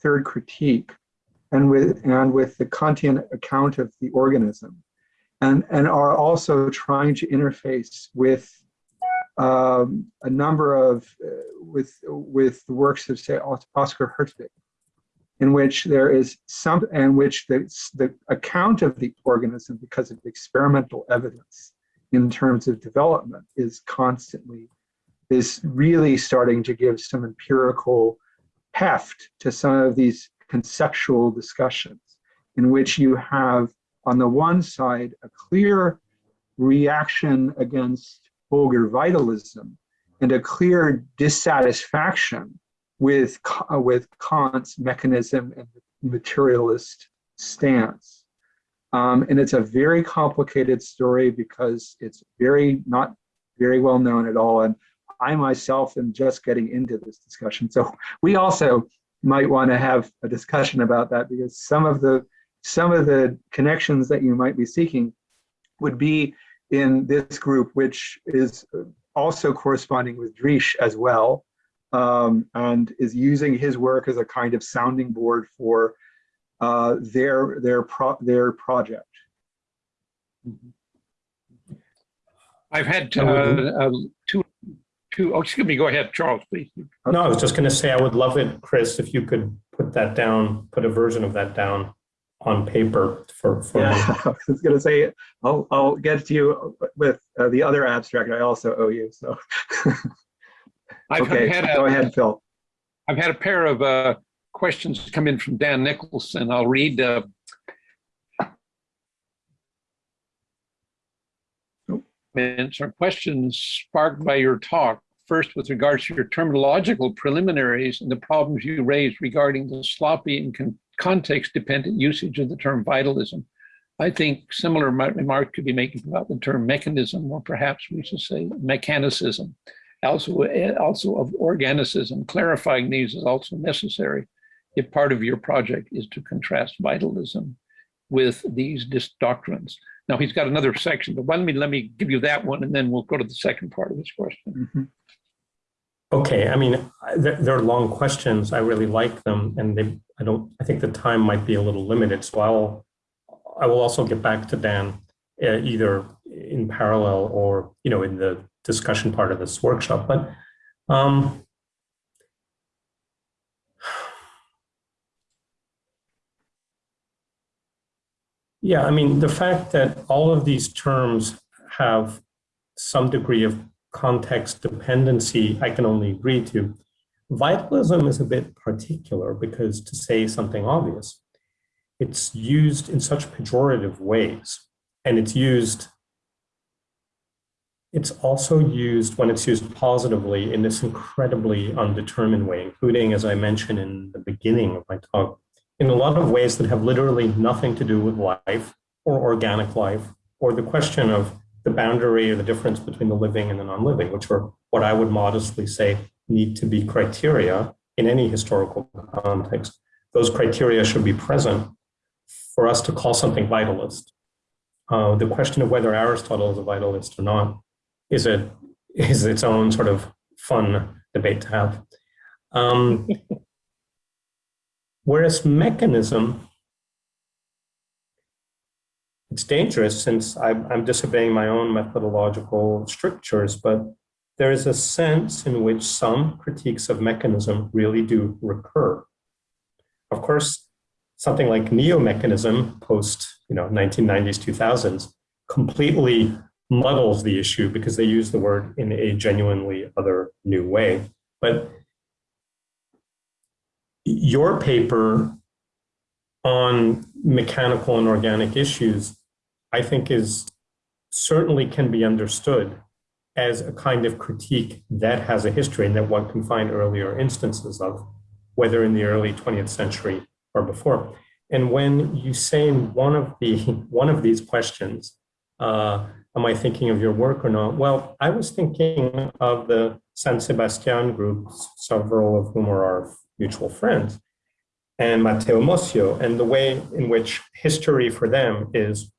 third critique and with and with the Kantian account of the organism and and are also trying to interface with um, a number of uh, with with the works of say Oscar Hertwig in which there is some in which the, the account of the organism because of experimental evidence in terms of development is constantly is really starting to give some empirical heft to some of these conceptual discussions in which you have on the one side a clear reaction against vulgar vitalism and a clear dissatisfaction with, with Kant's mechanism and materialist stance. Um, and it's a very complicated story because it's very not very well known at all. And I myself am just getting into this discussion. So we also might want to have a discussion about that because some of the some of the connections that you might be seeking would be in this group, which is also corresponding with Driesch as well, um, and is using his work as a kind of sounding board for uh, their their pro their project. I've had uh, uh, two two, oh, excuse me, go ahead, Charles, please. No, I was just going to say, I would love it, Chris, if you could put that down, put a version of that down on paper for, for Yeah, me. I was gonna say, I'll, I'll get to you with uh, the other abstract I also owe you, so. I've Okay, had go a, ahead, Phil. I've had a pair of uh, questions come in from Dan Nicholson. I'll read. uh, comments or questions sparked by your talk. First, with regards to your terminological preliminaries and the problems you raised regarding the sloppy and con context-dependent usage of the term vitalism. I think similar remark could be made about the term mechanism, or perhaps we should say mechanicism. Also, eh, also of organicism, clarifying these is also necessary if part of your project is to contrast vitalism with these doctrines. Now he's got another section, but let me let me give you that one, and then we'll go to the second part of this question. Mm -hmm. Okay, I mean, they're, they're, long questions. I really like them, and they. I don't. I think the time might be a little limited, so I'll. I will also get back to Dan, uh, either in parallel or you know in the discussion part of this workshop. But um, yeah, I mean, the fact that all of these terms have some degree of context dependency I can only agree to. Vitalism is a bit particular because to say something obvious, it's used in such pejorative ways and it's used it's also used when it's used positively in this incredibly undetermined way, including, as I mentioned in the beginning of my talk, in a lot of ways that have literally nothing to do with life or organic life or the question of the boundary or the difference between the living and the non-living, which are what I would modestly say need to be criteria in any historical context. Those criteria should be present for us to call something vitalist. Uh, the question of whether Aristotle is a vitalist or not is, a, is its own sort of fun debate to have. Um, whereas mechanism it's dangerous since I'm, I'm disobeying my own methodological strictures, but there is a sense in which some critiques of mechanism really do recur. Of course, something like neo-mechanism post you know 1990s 2000s completely muddles the issue because they use the word in a genuinely other new way but your paper on mechanical and organic issues I think is certainly can be understood as a kind of critique that has a history and that one can find earlier instances of, whether in the early 20th century or before. And when you say in one of the one of these questions, uh, am I thinking of your work or not? Well, I was thinking of the San Sebastian group, several of whom are our mutual friends, and Matteo Mossio, and the way in which history for them is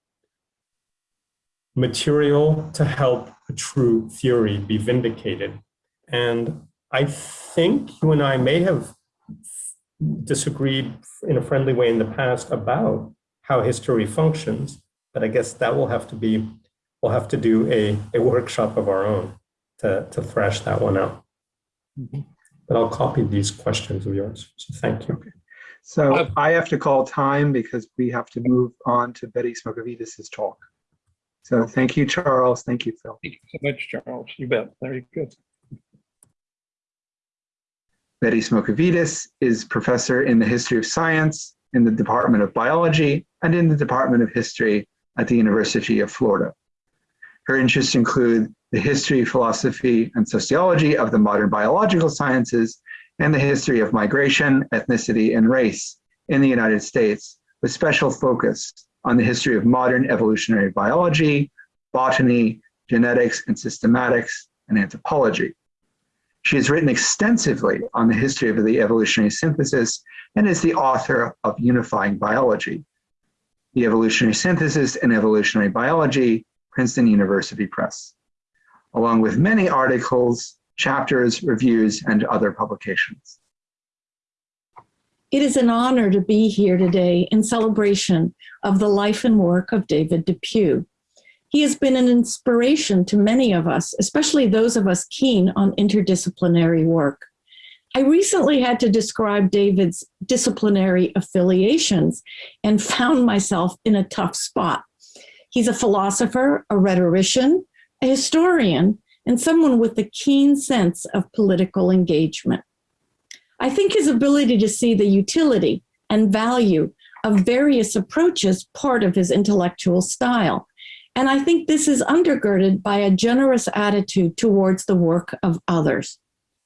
material to help a true theory be vindicated. And I think you and I may have disagreed in a friendly way in the past about how history functions, but I guess that will have to be, we'll have to do a, a workshop of our own to, to thrash that one out. Mm -hmm. But I'll copy these questions of yours, so thank you. Okay. So uh, I have to call time because we have to move on to Betty Smocovitis' talk. So thank you, Charles. Thank you, Phil. Thank you so much, Charles. You bet. Very good. Betty Smocovitis is professor in the history of science in the Department of Biology and in the Department of History at the University of Florida. Her interests include the history, philosophy, and sociology of the modern biological sciences and the history of migration, ethnicity, and race in the United States, with special focus on the history of modern evolutionary biology, botany, genetics and systematics, and anthropology. She has written extensively on the history of the evolutionary synthesis and is the author of Unifying Biology, The Evolutionary Synthesis and Evolutionary Biology, Princeton University Press, along with many articles, chapters, reviews, and other publications. It is an honor to be here today in celebration of the life and work of David Depew. He has been an inspiration to many of us, especially those of us keen on interdisciplinary work. I recently had to describe David's disciplinary affiliations and found myself in a tough spot. He's a philosopher, a rhetorician, a historian, and someone with a keen sense of political engagement. I think his ability to see the utility and value of various approaches part of his intellectual style. And I think this is undergirded by a generous attitude towards the work of others.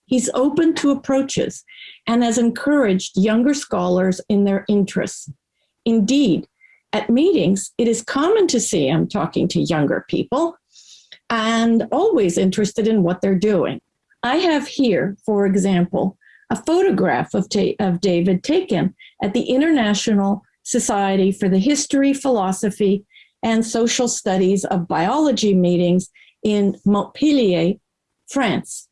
He's open to approaches and has encouraged younger scholars in their interests. Indeed, at meetings, it is common to see him talking to younger people and always interested in what they're doing. I have here, for example, a photograph of, of David taken at the International Society for the History, Philosophy, and Social Studies of Biology meetings in Montpellier, France,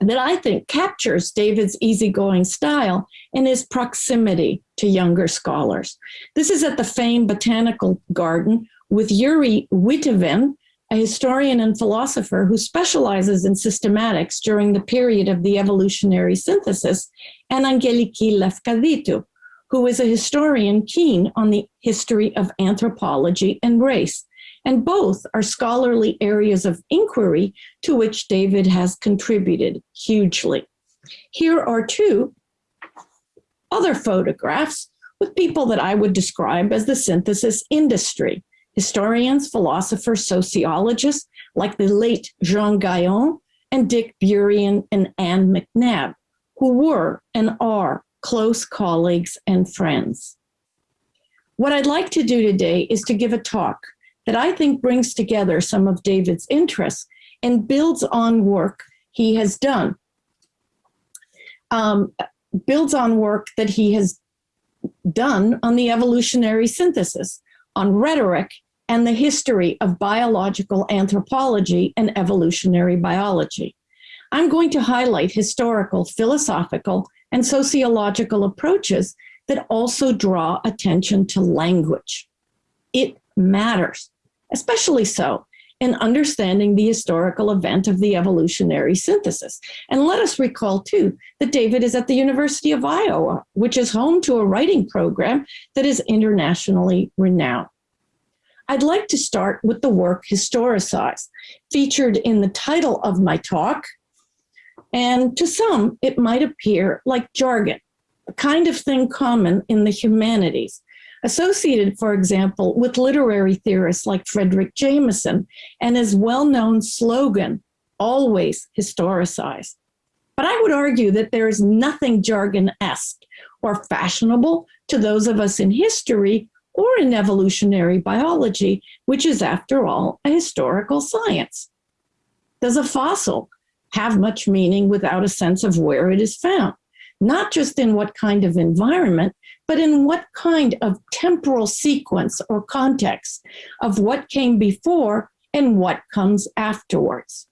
that I think captures David's easygoing style and his proximity to younger scholars. This is at the famed Botanical Garden with Joeri Witteveen, a historian and philosopher who specializes in systematics during the period of the evolutionary synthesis, and Angeliki Lefkaditou, who is a historian keen on the history of anthropology and race. And both are scholarly areas of inquiry to which David has contributed hugely. Here are two other photographs with people that I would describe as the synthesis industry historians, philosophers, sociologists like the late Jean Gayon and Dick Burian and Anne McNabb, who were and are close colleagues and friends. What I'd like to do today is to give a talk that I think brings together some of David's interests and builds on work he has done. Um, builds on work that he has done on the evolutionary synthesis, on rhetoric, and the history of biological anthropology and evolutionary biology. I'm going to highlight historical, philosophical, and sociological approaches that also draw attention to language. It matters, especially so in understanding the historical event of the evolutionary synthesis. And let us recall, too, that David is at the University of Iowa, which is home to a writing program that is internationally renowned. I'd like to start with the work Historicize, featured in the title of my talk. And to some, it might appear like jargon, a kind of thing common in the humanities, associated, for example, with literary theorists like Fredric Jameson and his well-known slogan, always historicize. But I would argue that there is nothing jargon-esque or fashionable to those of us in history or in evolutionary biology, which is, after all, a historical science. Does a fossil have much meaning without a sense of where it is found? Not just in what kind of environment, but in what kind of temporal sequence or context of what came before and what comes afterwards.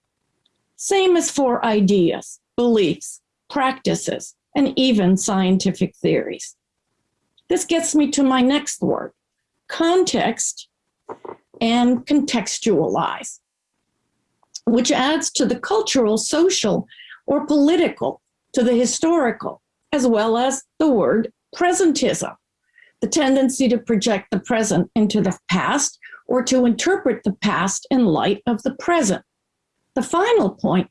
Same as for ideas, beliefs, practices, and even scientific theories. This gets me to my next word, context and contextualize, which adds to the cultural, social, or political, to the historical, as well as the word presentism, the tendency to project the present into the past or to interpret the past in light of the present. The final point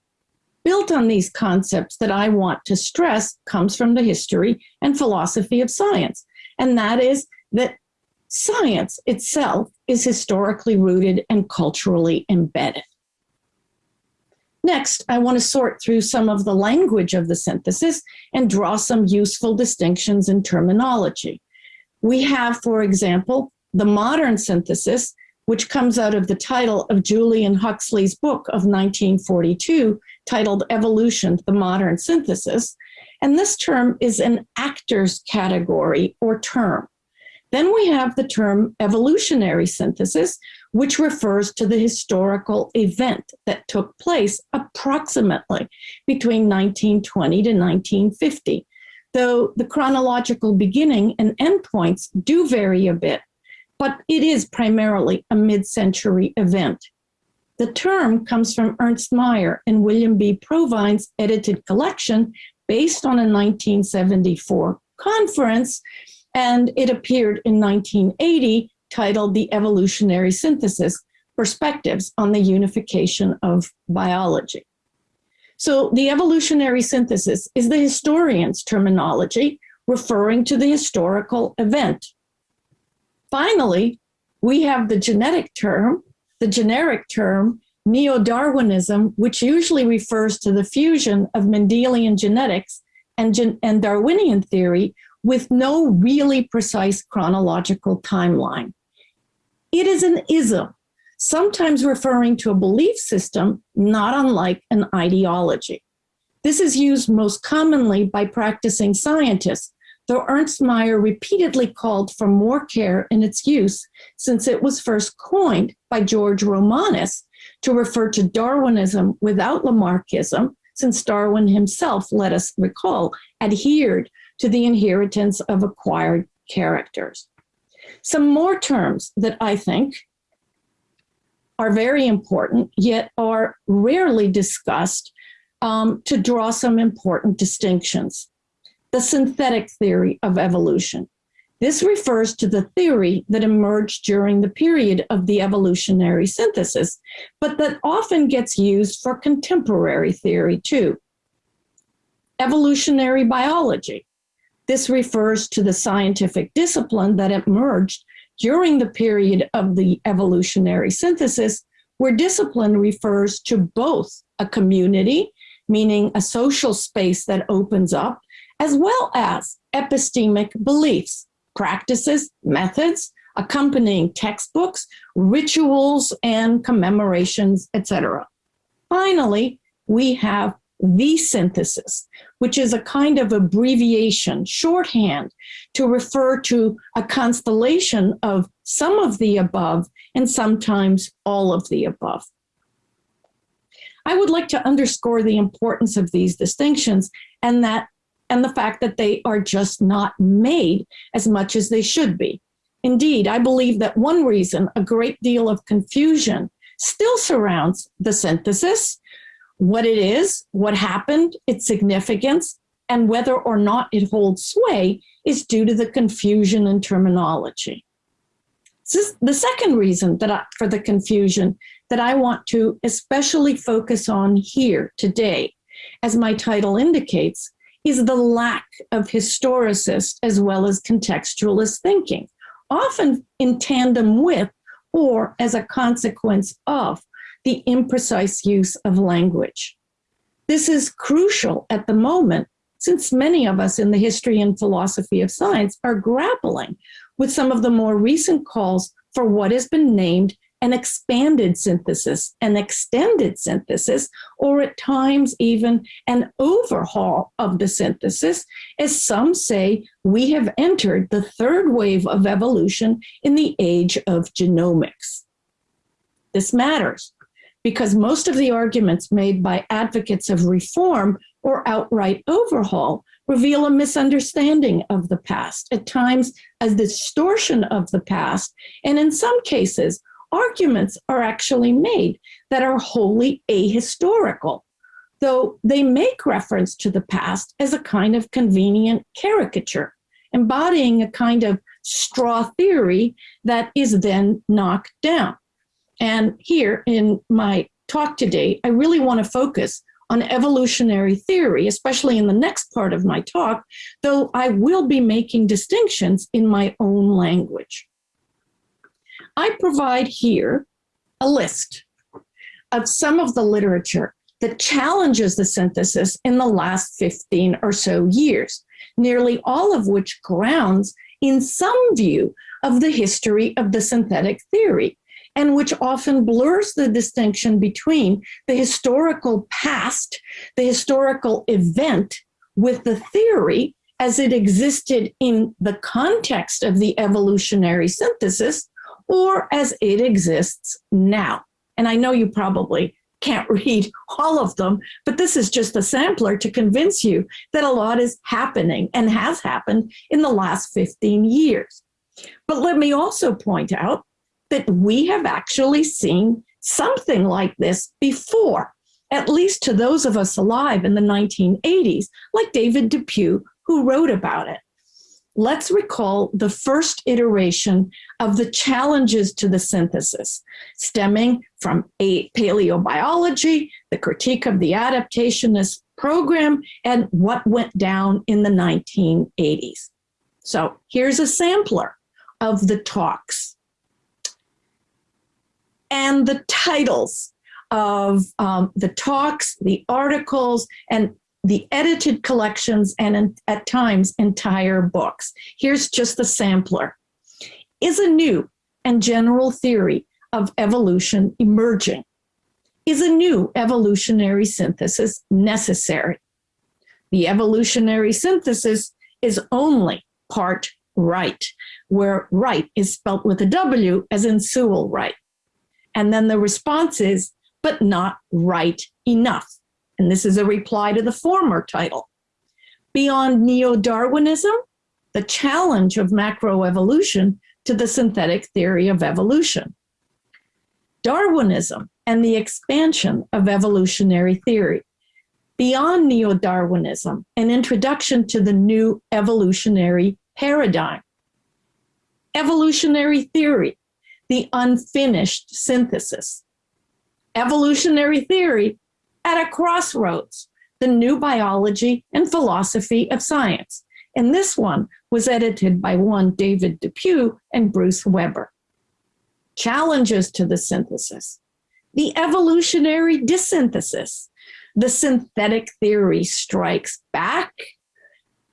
built on these concepts that I want to stress comes from the history and philosophy of science. And that is that science itself is historically rooted and culturally embedded. Next, I want to sort through some of the language of the synthesis and draw some useful distinctions in terminology. We have, for example, the modern synthesis, which comes out of the title of Julian Huxley's book of 1942, titled Evolution, the Modern Synthesis. And this term is an actor's category or term. Then we have the term evolutionary synthesis, which refers to the historical event that took place approximately between 1920 to 1950, though the chronological beginning and endpoints do vary a bit, but it is primarily a mid-century event. The term comes from Ernst Mayr and William B. Provine's edited collection based on a 1974 conference, and it appeared in 1980 titled The Evolutionary Synthesis, Perspectives on the Unification of Biology. So the evolutionary synthesis is the historian's terminology referring to the historical event. Finally, we have the genetic term, the generic term neo-Darwinism, which usually refers to the fusion of Mendelian genetics and, gen- and Darwinian theory with no really precise chronological timeline. It is an ism, sometimes referring to a belief system, not unlike an ideology. This is used most commonly by practicing scientists, though Ernst Mayr repeatedly called for more care in its use since it was first coined by George Romanes to refer to Darwinism without Lamarckism, since Darwin himself, let us recall, adhered to the inheritance of acquired characters. Some more terms that I think are very important, yet are rarely discussed um, to draw some important distinctions. The synthetic theory of evolution. This refers to the theory that emerged during the period of the evolutionary synthesis, but that often gets used for contemporary theory too. Evolutionary biology. This refers to the scientific discipline that emerged during the period of the evolutionary synthesis, where discipline refers to both a community, meaning a social space that opens up, as well as epistemic beliefs, practices, methods, accompanying textbooks, rituals, and commemorations, etc. Finally, we have the synthesis, which is a kind of abbreviation, shorthand, to refer to a constellation of some of the above and sometimes all of the above. I would like to underscore the importance of these distinctions and that and the fact that they are just not made as much as they should be. Indeed, I believe that one reason a great deal of confusion still surrounds the synthesis, what it is, what happened, its significance, and whether or not it holds sway is due to the confusion in terminology. the second reason that I, for the confusion that I want to especially focus on here today, as my title indicates, is the lack of historicist as well as contextualist thinking, often in tandem with or as a consequence of the imprecise use of language. This is crucial at the moment since many of us in the history and philosophy of science are grappling with some of the more recent calls for what has been named an expanded synthesis, an extended synthesis, or at times even an overhaul of the synthesis, as some say we have entered the third wave of evolution in the age of genomics. This matters because most of the arguments made by advocates of reform or outright overhaul reveal a misunderstanding of the past, at times a distortion of the past, and in some cases, arguments are actually made that are wholly ahistorical, though they make reference to the past as a kind of convenient caricature, embodying a kind of straw theory that is then knocked down. And here in my talk today, I really want to focus on evolutionary theory, especially in the next part of my talk, though I will be making distinctions in my own language. I provide here a list of some of the literature that challenges the synthesis in the last 15 or so years, nearly all of which grounds in some view of the history of the synthetic theory, and which often blurs the distinction between the historical past, the historical event, with the theory as it existed in the context of the evolutionary synthesis, or as it exists now. And I know you probably can't read all of them, but this is just a sampler to convince you that a lot is happening and has happened in the last 15 years. But let me also point out that we have actually seen something like this before, at least to those of us alive in the 1980s, like David Depew, who wrote about it let's recall the first iteration of the challenges to the synthesis, stemming from a paleobiology, the critique of the adaptationist program, and what went down in the 1980s. So here's a sampler of the talks. And the titles of um, the talks, the articles, and the edited collections, and in, at times entire books. Here's just the sampler. Is a new and general theory of evolution emerging? Is a new evolutionary synthesis necessary? The evolutionary synthesis is only part right, where right is spelt with a W as in Sewall Wright. And then the response is, but not right enough. And this is a reply to the former title. Beyond neo-Darwinism, the challenge of macroevolution to the synthetic theory of evolution. Darwinism and the expansion of evolutionary theory. Beyond neo-Darwinism, an introduction to the new evolutionary paradigm. Evolutionary theory, the unfinished synthesis. Evolutionary theory at a crossroads, the new biology and philosophy of science. And this one was edited by one David Depew and Bruce Weber. Challenges to the synthesis. The evolutionary dissynthesis. The synthetic theory strikes back.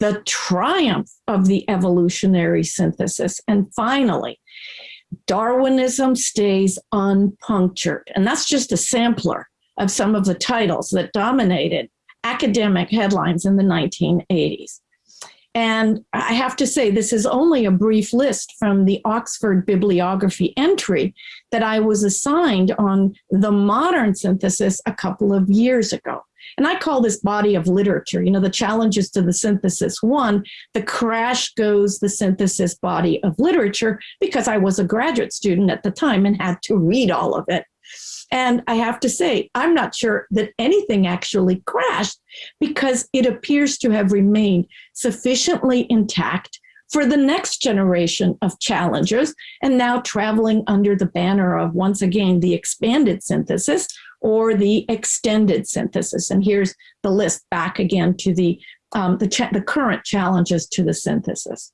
The triumph of the evolutionary synthesis. And finally, Darwinism stays unpunctured. And that's just a sampler of some of the titles that dominated academic headlines in the 1980s. And I have to say, this is only a brief list from the Oxford bibliography entry that I was assigned on the modern synthesis a couple of years ago. And I call this body of literature, you know, the challenges to the synthesis one, the crash goes the synthesis body of literature, because I was a graduate student at the time and had to read all of it. And I have to say, I'm not sure that anything actually crashed because it appears to have remained sufficiently intact for the next generation of challengers and now traveling under the banner of, once again, the expanded synthesis or the extended synthesis. And here's the list back again to the, um, the, the current challenges to the synthesis.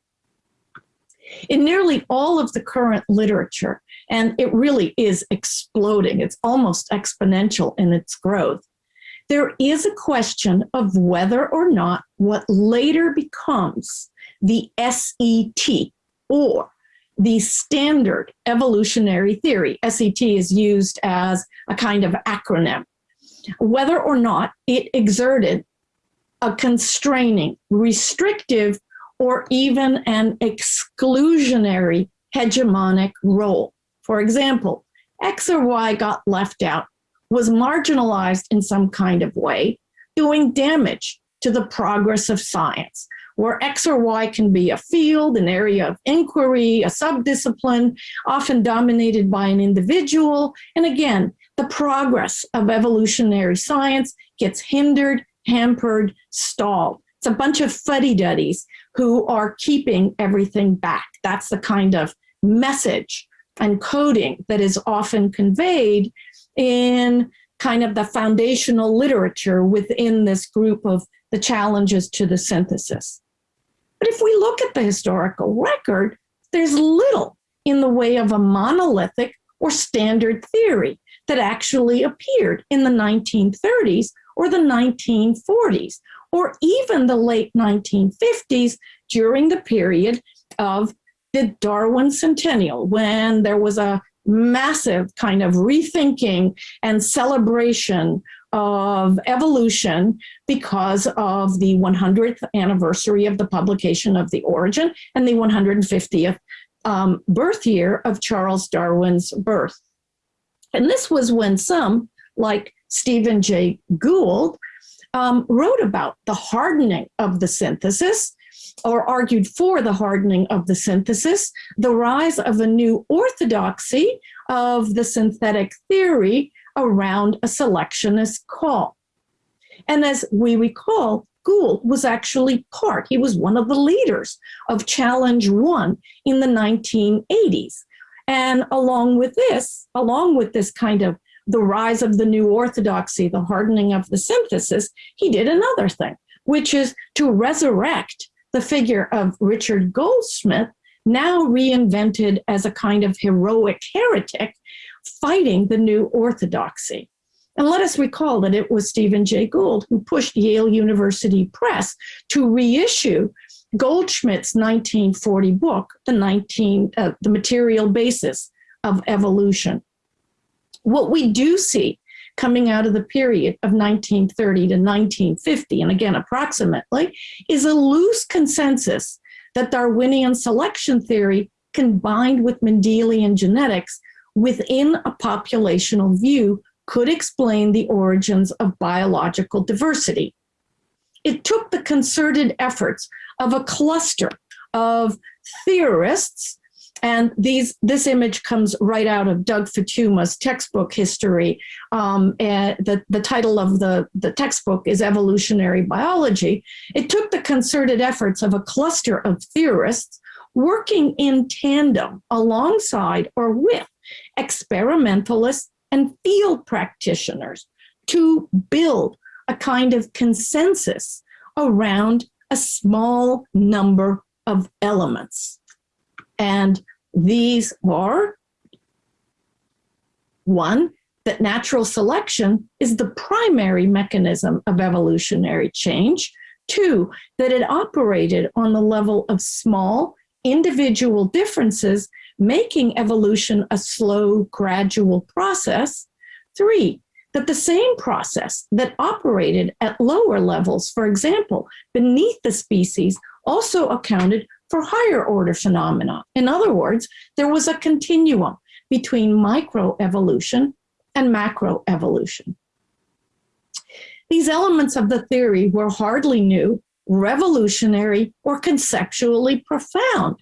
In nearly all of the current literature, and it really is exploding, it's almost exponential in its growth, there is a question of whether or not what later becomes the SET or the standard evolutionary theory, SET is used as a kind of acronym, whether or not it exerted a constraining, restrictive, or even an exclusionary hegemonic role. For example, X or Y got left out, was marginalized in some kind of way, doing damage to the progress of science, where X or Y can be a field, an area of inquiry, a subdiscipline, often dominated by an individual. And again, the progress of evolutionary science gets hindered, hampered, stalled. It's a bunch of fuddy-duddies who are keeping everything back. That's the kind of message and coding that is often conveyed in kind of the foundational literature within this group of the challenges to the synthesis. But if we look at the historical record, there's little in the way of a monolithic or standard theory that actually appeared in the 1930s or the 1940s, or even the late 1950s during the period of the Darwin Centennial, when there was a massive kind of rethinking and celebration of evolution because of the 100th anniversary of the publication of The Origin and the 150th um, birth year of Charles Darwin's birth. And this was when some, like Stephen Jay Gould, um, wrote about the hardening of the synthesis or argued for the hardening of the synthesis, the rise of a new orthodoxy of the synthetic theory around a selectionist call. And as we recall, Gould was actually part, he was one of the leaders of Challenge One in the 1980s. And along with this, along with this kind of the rise of the new orthodoxy, the hardening of the synthesis, he did another thing, which is to resurrect the figure of Richard Goldschmidt, now reinvented as a kind of heroic heretic fighting the new orthodoxy. And let us recall that it was Stephen Jay Gould who pushed Yale University Press to reissue Goldschmidt's 1940 book, the 19, uh, the material basis of evolution. What we do see coming out of the period of 1930 to 1950, and again, approximately, is a loose consensus that Darwinian selection theory combined with Mendelian genetics within a populational view could explain the origins of biological diversity. It took the concerted efforts of a cluster of theorists and these, this image comes right out of Doug Futuyma's textbook history. Um, and the, the title of the, the textbook is Evolutionary Biology. It took the concerted efforts of a cluster of theorists working in tandem alongside or with experimentalists and field practitioners to build a kind of consensus around a small number of elements. And these are one, that natural selection is the primary mechanism of evolutionary change. Two, that it operated on the level of small individual differences, making evolution a slow, gradual process. Three, that the same process that operated at lower levels, for example, beneath the species, also accounted for higher order phenomena. In other words, there was a continuum between microevolution and macroevolution. These elements of the theory were hardly new, revolutionary, or conceptually profound,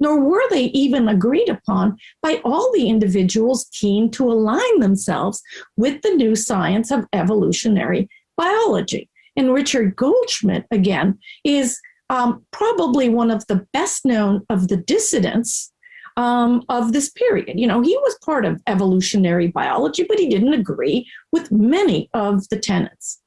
nor were they even agreed upon by all the individuals keen to align themselves with the new science of evolutionary biology. And Richard Goldschmidt, again, is um, probably one of the best known of the dissidents um, of this period. You know, he was part of evolutionary biology, but he didn't agree with many of the tenets.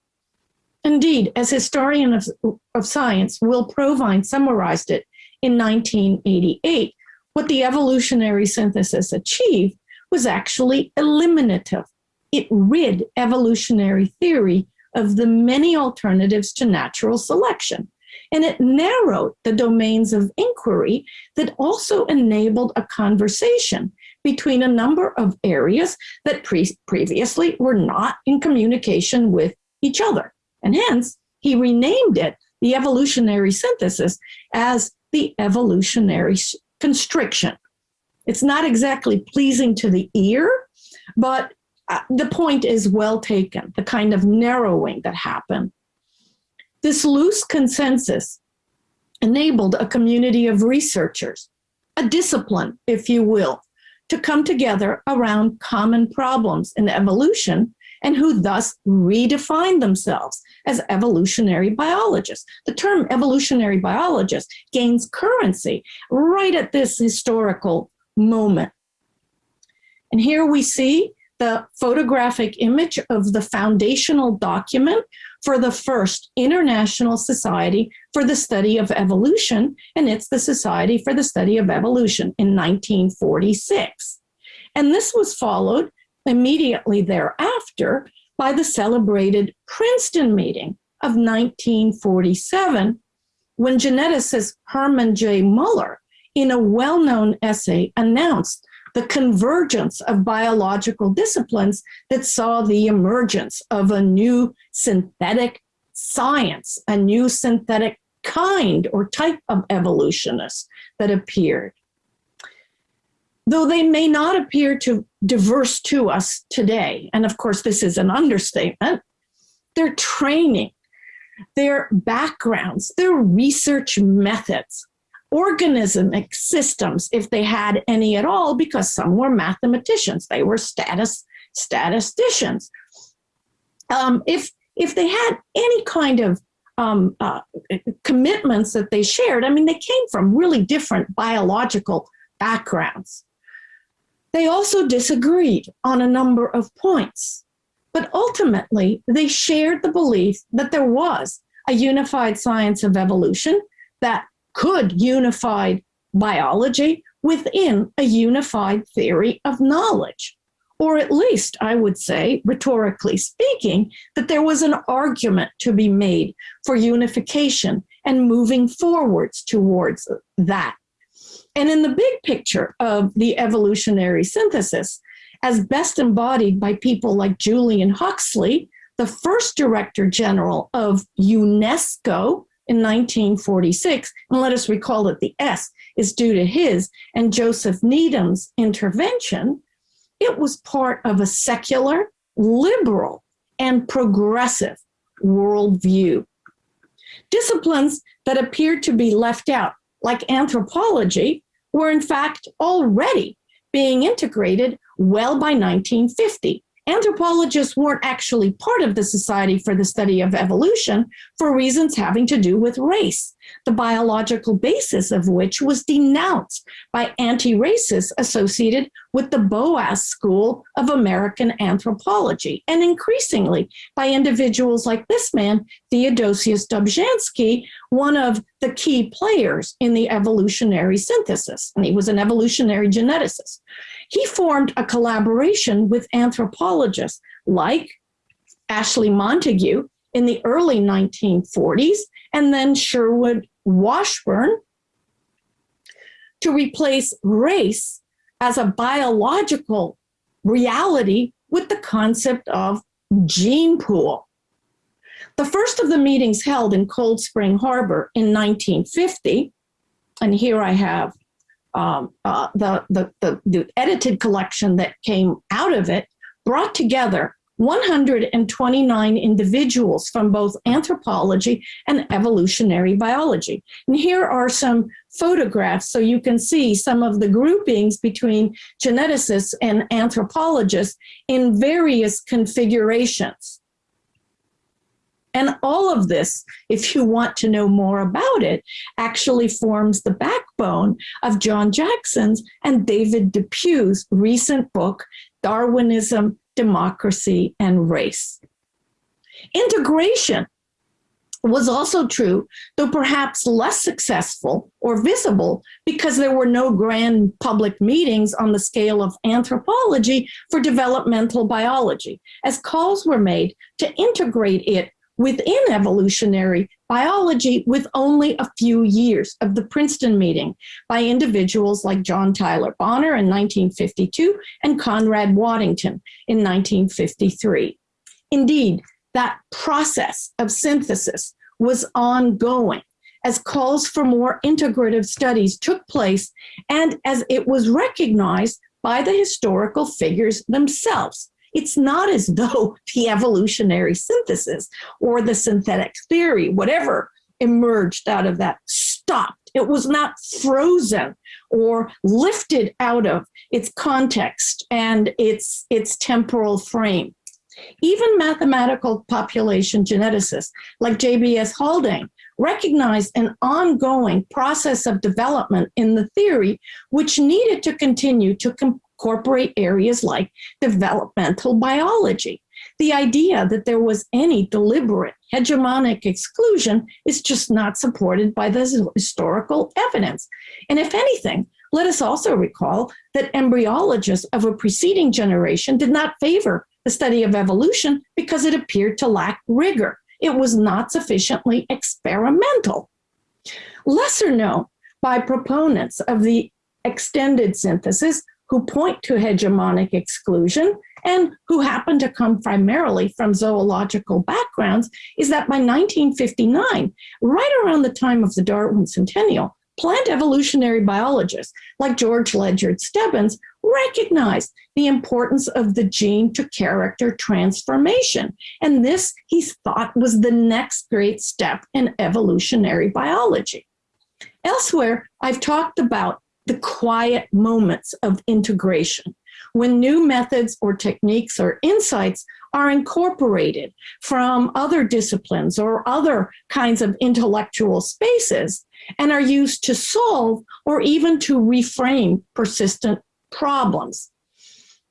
Indeed, as historian of, of science, Will Provine summarized it in 1988. What the evolutionary synthesis achieved was actually eliminative. It rid evolutionary theory of the many alternatives to natural selection and it narrowed the domains of inquiry that also enabled a conversation between a number of areas that pre previously were not in communication with each other. And hence, he renamed it the evolutionary synthesis as the evolutionary constriction. It's not exactly pleasing to the ear, but uh, the point is well taken, the kind of narrowing that happened this loose consensus enabled a community of researchers, a discipline, if you will, to come together around common problems in evolution and who thus redefined themselves as evolutionary biologists. The term evolutionary biologist gains currency right at this historical moment. And here we see the photographic image of the foundational document for the first International Society for the Study of Evolution, and it's the Society for the Study of Evolution in 1946. And this was followed immediately thereafter by the celebrated Princeton meeting of 1947, when geneticist Herman J. Muller, in a well known essay, announced the convergence of biological disciplines that saw the emergence of a new synthetic science, a new synthetic kind or type of evolutionist that appeared. Though they may not appear to diverse to us today, and of course this is an understatement, their training, their backgrounds, their research methods, organismic systems, if they had any at all, because some were mathematicians, they were status, statisticians. Um, if, if they had any kind of um, uh, commitments that they shared, I mean, they came from really different biological backgrounds. They also disagreed on a number of points, but ultimately they shared the belief that there was a unified science of evolution that could unify biology within a unified theory of knowledge. or at least I would say, rhetorically speaking, that there was an argument to be made for unification and moving forwards towards that. And in the big picture of the evolutionary synthesis, as best embodied by people like Julian Huxley, the first director general of UNESCO in 1946, and let us recall that the S is due to his and Joseph Needham's intervention, it was part of a secular, liberal, and progressive worldview. Disciplines that appeared to be left out, like anthropology, were in fact already being integrated well by 1950 anthropologists weren't actually part of the Society for the Study of Evolution for reasons having to do with race, the biological basis of which was denounced by anti-racists associated with the Boas School of American Anthropology, and increasingly by individuals like this man, Theodosius Dobzhansky, one of the key players in the evolutionary synthesis, and he was an evolutionary geneticist. He formed a collaboration with anthropologists like Ashley Montagu in the early 1940s, and then Sherwood Washburn to replace race as a biological reality with the concept of gene pool. The first of the meetings held in Cold Spring Harbor in 1950, and here I have um, uh, the, the, the, the edited collection that came out of it, brought together 129 individuals from both anthropology and evolutionary biology. And here are some photographs so you can see some of the groupings between geneticists and anthropologists in various configurations. And all of this, if you want to know more about it, actually forms the backbone of John Jackson's and David Depew's recent book, Darwinism, Democracy, and Race. Integration was also true, though perhaps less successful or visible because there were no grand public meetings on the scale of anthropology for developmental biology, as calls were made to integrate it within evolutionary biology with only a few years of the Princeton meeting by individuals like John Tyler Bonner in 1952 and Conrad Waddington in 1953. Indeed, that process of synthesis was ongoing as calls for more integrative studies took place and as it was recognized by the historical figures themselves it's not as though the evolutionary synthesis or the synthetic theory, whatever emerged out of that, stopped. It was not frozen or lifted out of its context and its, its temporal frame. Even mathematical population geneticists like JBS Haldane recognized an ongoing process of development in the theory which needed to continue to incorporate areas like developmental biology. The idea that there was any deliberate hegemonic exclusion is just not supported by the historical evidence. And if anything, let us also recall that embryologists of a preceding generation did not favor the study of evolution because it appeared to lack rigor. It was not sufficiently experimental. Lesser known by proponents of the extended synthesis who point to hegemonic exclusion and who happen to come primarily from zoological backgrounds is that by 1959, right around the time of the Darwin Centennial, plant evolutionary biologists like George Ledyard Stebbins recognized the importance of the gene to character transformation. And this, he thought, was the next great step in evolutionary biology. Elsewhere, I've talked about the quiet moments of integration when new methods or techniques or insights are incorporated from other disciplines or other kinds of intellectual spaces and are used to solve or even to reframe persistent problems.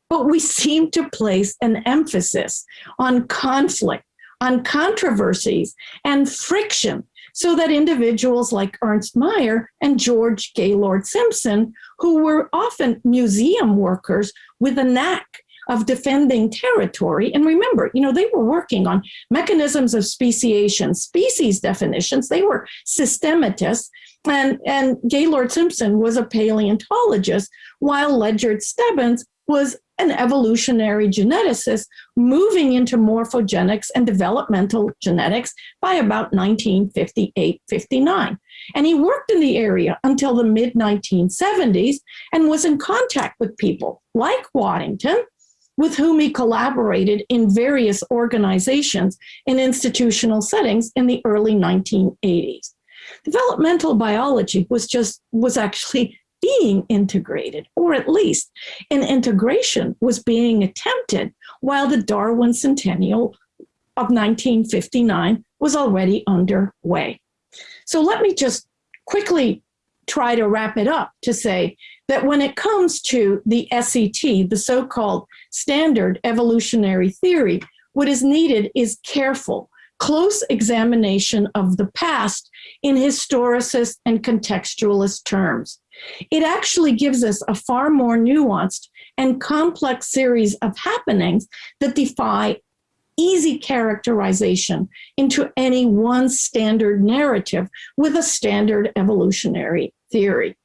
But we seem to place an emphasis on conflict, on controversies and friction so that individuals like Ernst Mayr and George Gaylord Simpson, who were often museum workers with a knack of defending territory. And remember, you know, they were working on mechanisms of speciation, species definitions. They were systematists. And, and Gaylord Simpson was a paleontologist, while Ledyard Stebbins was an evolutionary geneticist moving into morphogenics and developmental genetics by about 1958 59. And he worked in the area until the mid 1970s and was in contact with people like Waddington, with whom he collaborated in various organizations in institutional settings in the early 1980s. Developmental biology was just was actually being integrated, or at least an integration was being attempted while the Darwin Centennial of 1959 was already underway. So let me just quickly try to wrap it up to say that when it comes to the SET, the so called standard evolutionary theory, what is needed is careful, close examination of the past in historicist and contextualist terms. It actually gives us a far more nuanced and complex series of happenings that defy easy characterization into any one standard narrative with a standard evolutionary theory.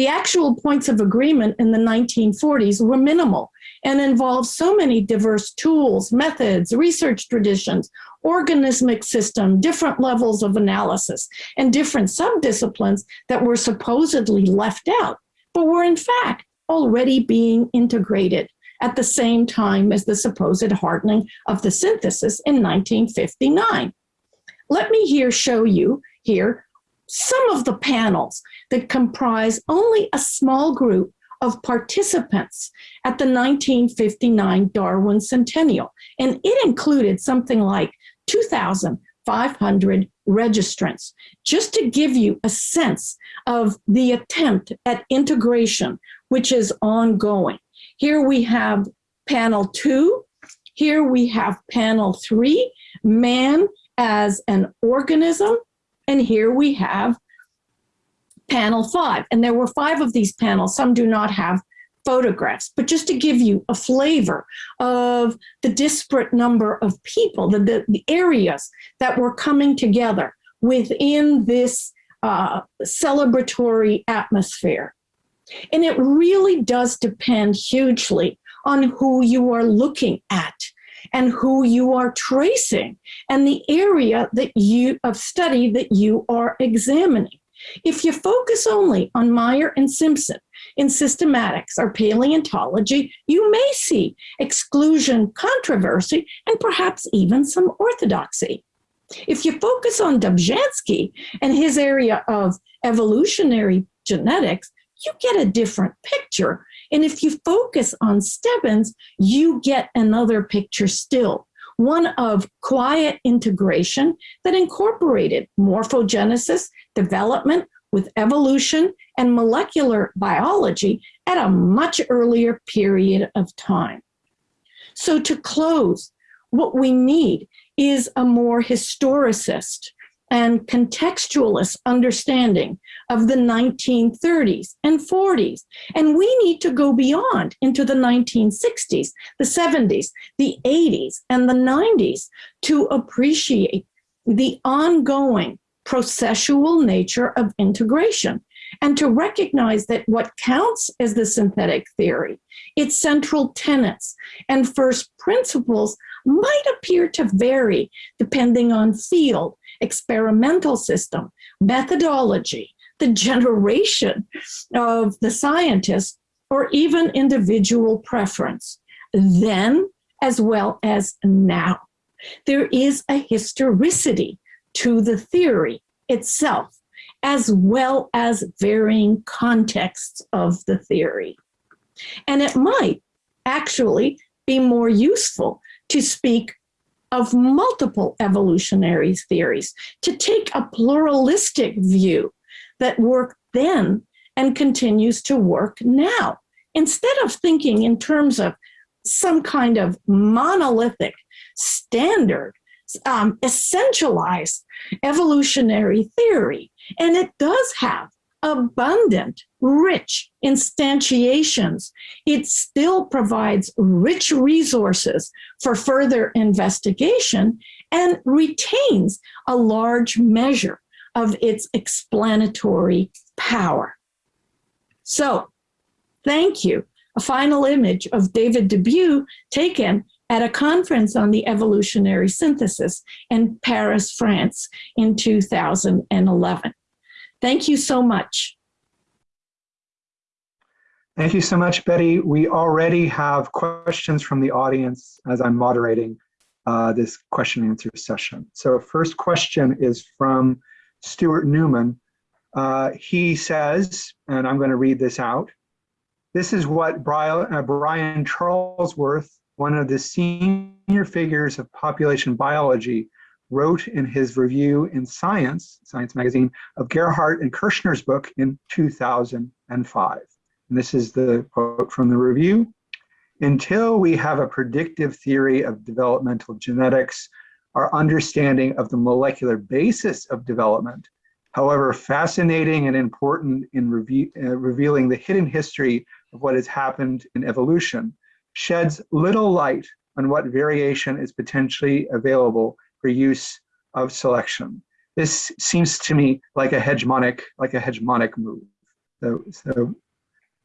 The actual points of agreement in the 1940s were minimal and involved so many diverse tools, methods, research traditions, organismic system, different levels of analysis, and different subdisciplines that were supposedly left out, but were in fact already being integrated at the same time as the supposed hardening of the synthesis in 1959. Let me here show you here some of the panels that comprise only a small group of participants at the 1959 Darwin Centennial. And it included something like 2,500 registrants, just to give you a sense of the attempt at integration, which is ongoing. Here we have panel two. Here we have panel three, man as an organism. And here we have panel five. And there were five of these panels. Some do not have photographs, but just to give you a flavor of the disparate number of people, the, the, the areas that were coming together within this uh, celebratory atmosphere. And it really does depend hugely on who you are looking at and who you are tracing and the area that you of study that you are examining. If you focus only on Mayr and Simpson in systematics or paleontology, you may see exclusion controversy and perhaps even some orthodoxy. If you focus on Dobzhansky and his area of evolutionary genetics, you get a different picture. And if you focus on Stebbins, you get another picture still one of quiet integration that incorporated morphogenesis, development with evolution, and molecular biology at a much earlier period of time. So, to close, what we need is a more historicist and contextualist understanding of the 1930s and 40s. And we need to go beyond into the 1960s, the 70s, the 80s, and the 90s to appreciate the ongoing processual nature of integration and to recognize that what counts as the synthetic theory, its central tenets and first principles might appear to vary depending on field experimental system, methodology, the generation of the scientist, or even individual preference, then as well as now. There is a historicity to the theory itself, as well as varying contexts of the theory. And it might actually be more useful to speak of multiple evolutionary theories, to take a pluralistic view that worked then and continues to work now. Instead of thinking in terms of some kind of monolithic standard, um, essentialized evolutionary theory, and it does have abundant, rich instantiations. It still provides rich resources for further investigation and retains a large measure of its explanatory power. So, thank you. A final image of David Dubuis taken at a conference on the evolutionary synthesis in Paris, France in 2011. Thank you so much. Thank you so much, Betty. We already have questions from the audience as I'm moderating uh, this question and answer session. So first question is from Stuart Newman. Uh, he says, and I'm going to read this out. This is what Brian, uh, Brian Charlesworth, one of the senior figures of population biology, wrote in his review in Science, Science Magazine, of Gerhart and Kirschner's book in 2005. And this is the quote from the review. Until we have a predictive theory of developmental genetics, our understanding of the molecular basis of development, however fascinating and important in uh, revealing the hidden history of what has happened in evolution, sheds little light on what variation is potentially available for use of selection. This seems to me like a hegemonic, like a hegemonic move. So, so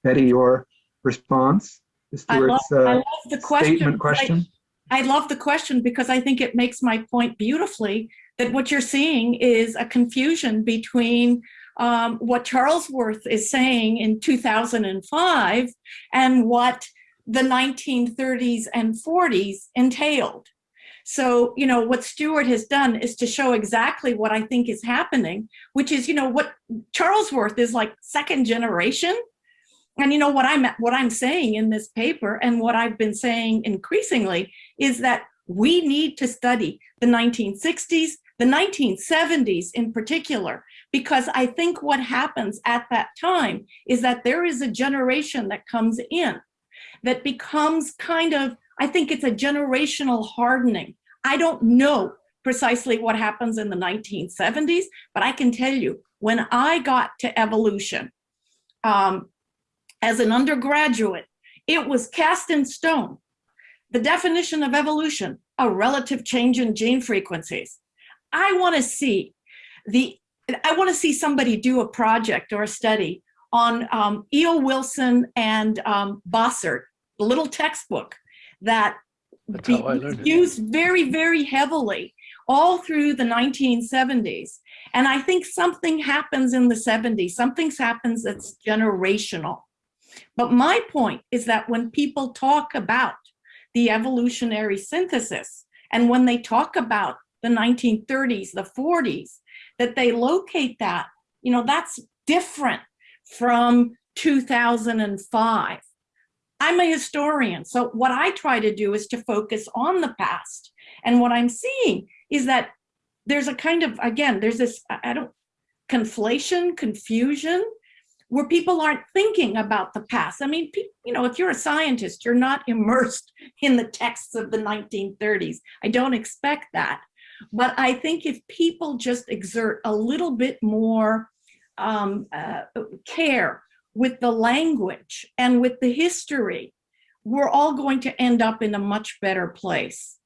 Betty, your response to Stuart's I love, I uh, love the question. statement question? I, I love the question because I think it makes my point beautifully that what you're seeing is a confusion between um, what Charlesworth is saying in 2005 and what the 1930s and 40s entailed. So, you know, what Stuart has done is to show exactly what I think is happening, which is, you know, what Charlesworth is like second generation. And you know what I'm what I'm saying in this paper and what I've been saying increasingly is that we need to study the 1960s, the 1970s in particular, because I think what happens at that time is that there is a generation that comes in that becomes kind of, I think it's a generational hardening. I don't know precisely what happens in the 1970s, but I can tell you when I got to evolution um, as an undergraduate, it was cast in stone. The definition of evolution, a relative change in gene frequencies. I want to see the, I want to see somebody do a project or a study on um, E.O. Wilson and um, Bossert, the little textbook that it. used very, very heavily all through the 1970s. And I think something happens in the 70s, something happens that's generational. But my point is that when people talk about the evolutionary synthesis, and when they talk about the 1930s, the 40s, that they locate that, you know, that's different from 2005. I'm a historian, so what I try to do is to focus on the past. And what I'm seeing is that there's a kind of, again, there's this, I don't, conflation, confusion, where people aren't thinking about the past. I mean, you know, if you're a scientist, you're not immersed in the texts of the 1930s. I don't expect that. But I think if people just exert a little bit more um, uh, care with the language and with the history, we're all going to end up in a much better place.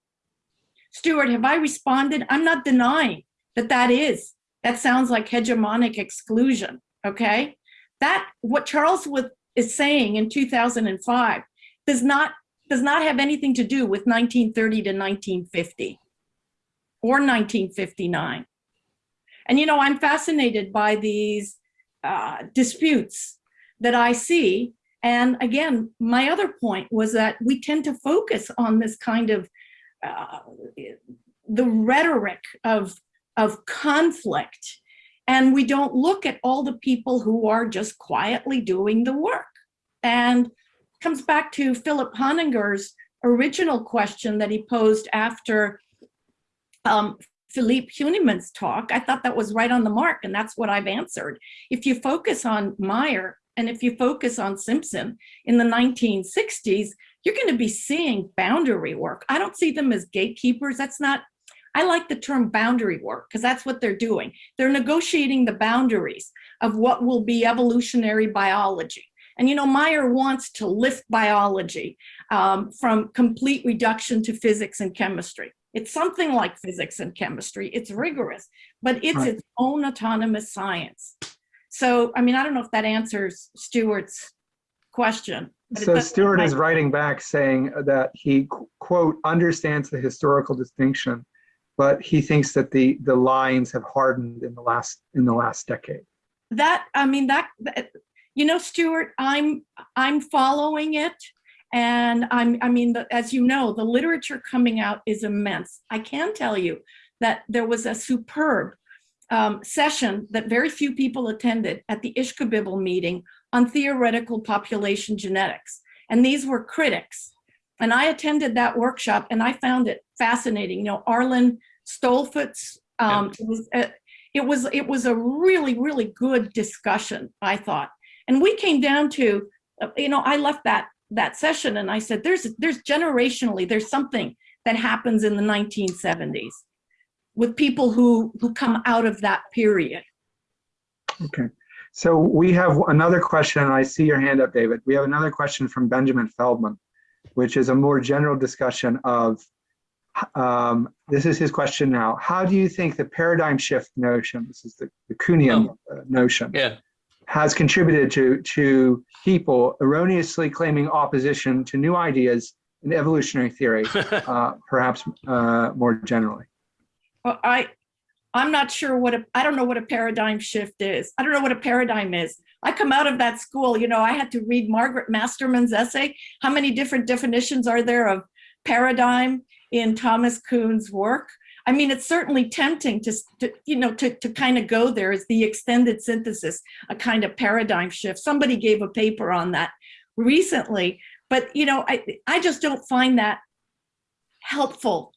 Stuart, have I responded? I'm not denying that that is, that sounds like hegemonic exclusion, okay? That, what Charlesworth is saying in 2005 does not, does not have anything to do with 1930 to 1950 or 1959. And you know, I'm fascinated by these uh, disputes that I see. And again, my other point was that we tend to focus on this kind of uh, the rhetoric of, of conflict. And we don't look at all the people who are just quietly doing the work. And comes back to Philip Honninger's original question that he posed after um, Philippe Huneman's talk. I thought that was right on the mark, and that's what I've answered. If you focus on Mayr and if you focus on Simpson in the 1960s, you're going to be seeing boundary work. I don't see them as gatekeepers. That's not, I like the term boundary work because that's what they're doing. They're negotiating the boundaries of what will be evolutionary biology. And you know, Mayr wants to lift biology um, from complete reduction to physics and chemistry. It's something like physics and chemistry. It's rigorous, but it's Right. its own autonomous science. So, I mean, I don't know if that answers Stuart's question. So Stuart is writing back saying that he quote understands the historical distinction, but he thinks that the the lines have hardened in the last in the last decade. that i mean that, that- you know stuart i'm i'm following it and i'm i mean the, as you know the literature coming out is immense i can tell you that there was a superb um, session that very few people attended at the ishkabibble meeting on theoretical population genetics. And these were critics. And i attended that workshop and i found it fascinating. You know arlin stoltzfus um, it was uh, it was it was a really really good discussion i thought. And we came down to uh, you know i left that that session and i said there's there's generationally there's something that happens in the 1970s with people who who come out of that period Okay. So we have another question, and I see your hand up, David. We have another question from Benjamin Feldman, which is a more general discussion of, um, this is his question now. How do you think the paradigm shift notion, this is the, the Kuhnian uh, notion, Yeah. has contributed to, to people erroneously claiming opposition to new ideas in evolutionary theory, uh, perhaps uh, more generally? I i'm not sure what a i don't know what a paradigm shift is. I don't know what a paradigm is. I come out of that school you know i had to read margaret masterman's essay. How many different definitions are there of paradigm in thomas kuhn's work? I mean it's certainly tempting to, to you know to, to kind of go there as the extended synthesis a kind of paradigm shift. Somebody gave a paper on that recently but you know i i just don't find that helpful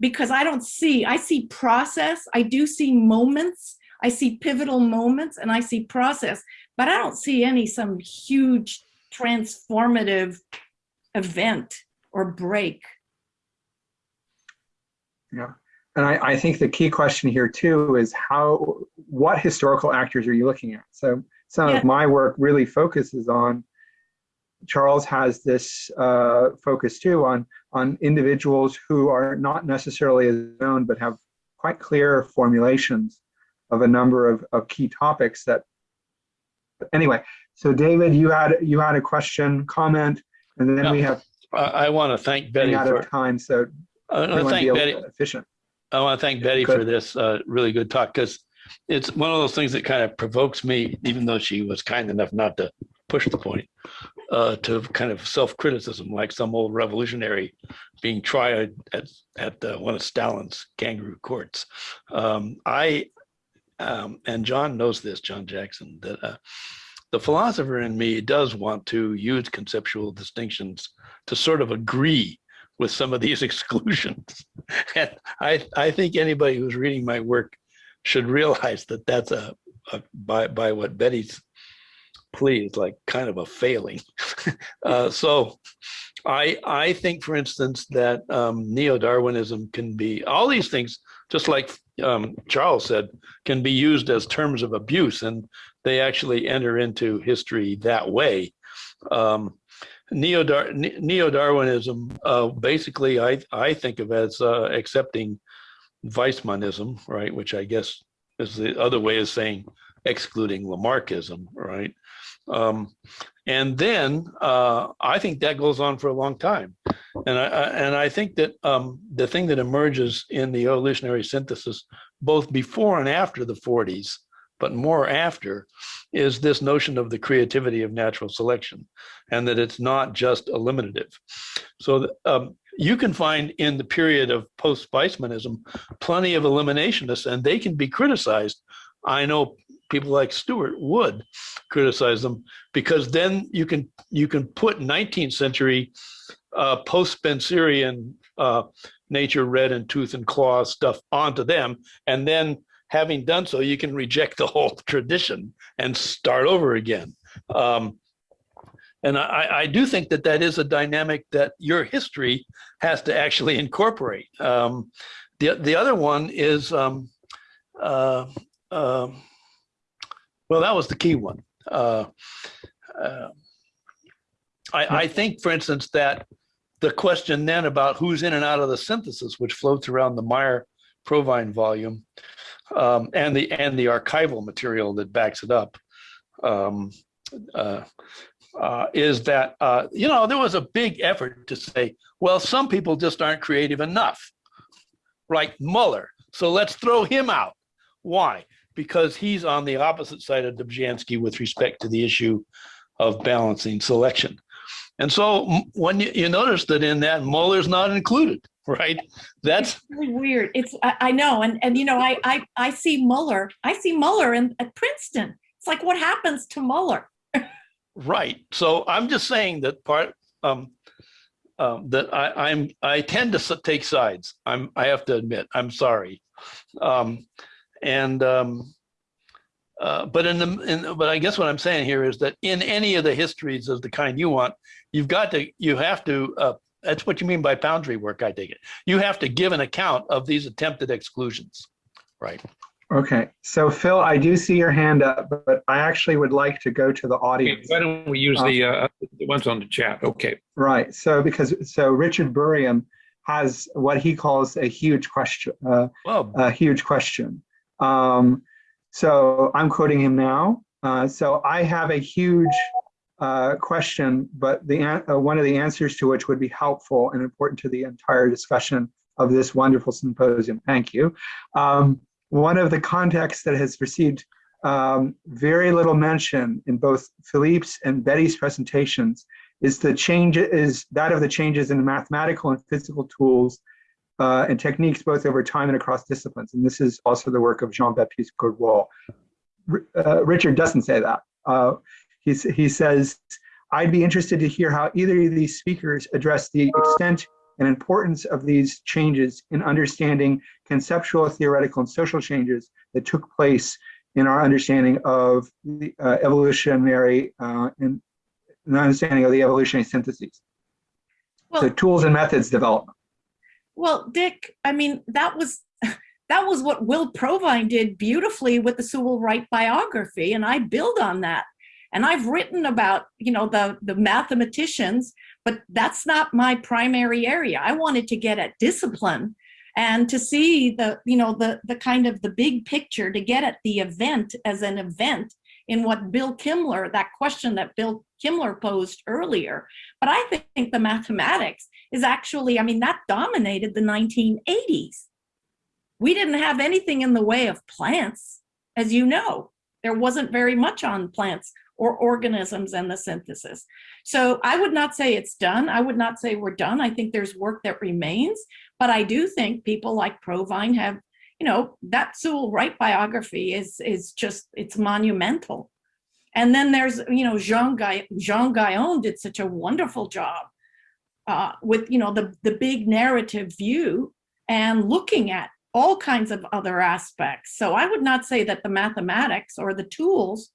because I don't see, I see process, I do see moments, I see pivotal moments and I see process, but I don't see any some huge transformative event or break. Yeah. And I, I think the key question here too is how, what historical actors are you looking at? So some Yeah. of my work really focuses on, Charles has this uh, focus too on, on individuals who are not necessarily as known, but have quite clear formulations of a number of, of key topics that, anyway, so David, you had, you had a question, comment, and then we have I, I want to thank Betty out for, of time, so I want to thank Betty, efficient. I want to thank Betty Good. for this uh, really good talk because it's one of those things that kind of provokes me, even though she was kind enough not to push the point, uh, to kind of self-criticism, like some old revolutionary being tried at at uh, one of Stalin's kangaroo courts. Um, I um, and John knows this, John Jackson, that uh, the philosopher in me does want to use conceptual distinctions to sort of agree with some of these exclusions. And I, I think anybody who's reading my work should realize that that's a, a by, by what Betty's plea is like kind of a failing. uh, so I, I think, for instance, that um, neo-Darwinism can be, all these things, just like um, Charles said, can be used as terms of abuse and they actually enter into history that way. Um, Neo-Dar neo-Darwinism uh, basically, I, I think of as uh, accepting Weismannism, right, which I guess is the other way of saying excluding Lamarckism, right? Um, and then uh, I think that goes on for a long time. And I, I and I think that um, the thing that emerges in the evolutionary synthesis, both before and after the 40s, but more after, is this notion of the creativity of natural selection, and that it's not just eliminative. So um, you can find in the period of post-Weismannism plenty of eliminationists, and they can be criticized. I know people like Stuart would criticize them because then you can you can put 19th century uh, post-Spencerian uh, nature, red and tooth and claw stuff onto them, and then having done so, you can reject the whole tradition and start over again. Um, and I, I do think that that is a dynamic that your history has to actually incorporate. Um, the, the other one is, um, uh, um, well, that was the key one. Uh, uh, I, I think, for instance, that the question then about who's in and out of the synthesis, which floats around the Mayr Provine volume, um, and the and the archival material that backs it up, um, uh, uh, is that uh, you know there was a big effort to say, well, some people just aren't creative enough, like Muller. So let's throw him out. Why? Because he's on the opposite side of Dobzhansky with respect to the issue of balancing selection. And so when you, you notice that in that Muller's not included, right? That's It's really weird. It's I, I know, and and you know, I I I see Muller. I see Muller in at Princeton. It's like what happens to Muller? right. So I'm just saying that part um, um, that I, I'm I tend to take sides. I'm I have to admit I'm sorry, um, and um, uh, but in the in, but I guess what I'm saying here is that in any of the histories of the kind you want, you've got to you have to. Uh, that's what you mean by boundary work. I take it. You have to give an account of these attempted exclusions, right? Okay, so Phil, I do see your hand up, but I actually would like to go to the Okay, audience. Why don't we use the, uh, the ones on the chat? Okay. Right, so because, so Richard Burian has what he calls a huge question, uh, Well, a huge question. Um, so I'm quoting him now. Uh, so I have a huge uh, question, but the uh, one of the answers to which would be helpful and important to the entire discussion of this wonderful symposium. Thank you. Um, one of the contexts that has received um, very little mention in both Philippe's and Betty's presentations is the change is that of the changes in mathematical and physical tools uh, and techniques both over time and across disciplines. And this is also the work of Jean-Baptiste. R- Uh, Richard doesn't say that. Uh, he's, he says, I'd be interested to hear how either of these speakers address the extent and importance of these changes in understanding conceptual, theoretical, and social changes that took place in our understanding of the uh, evolutionary uh, and an understanding of the evolutionary syntheses. Well, So tools and methods development. Well, Dick, I mean, that was that was what Will Provine did beautifully with the Sewall Wright biography, and I build on that. And I've written about, you know, the the mathematicians, but that's not my primary area. I wanted to get at discipline and to see the, you know, the the kind of the big picture, to get at the event as an event in what Bill Kimler, that question that Bill Kimler posed earlier. But I think the mathematics is actually, I mean, that dominated the 1980s. We didn't have anything in the way of plants, as you know. There wasn't very much on plants or organisms and the synthesis. So I would not say it's done. I would not say we're done. I think there's work that remains, but I do think people like Provine have, you know, that Sewall Wright biography is is just it's monumental. And then there's, you know, Jean Guy Jean Gayon did such a wonderful job uh, with, you know, the the big narrative view and looking at all kinds of other aspects. So I would not say that the mathematics or the tools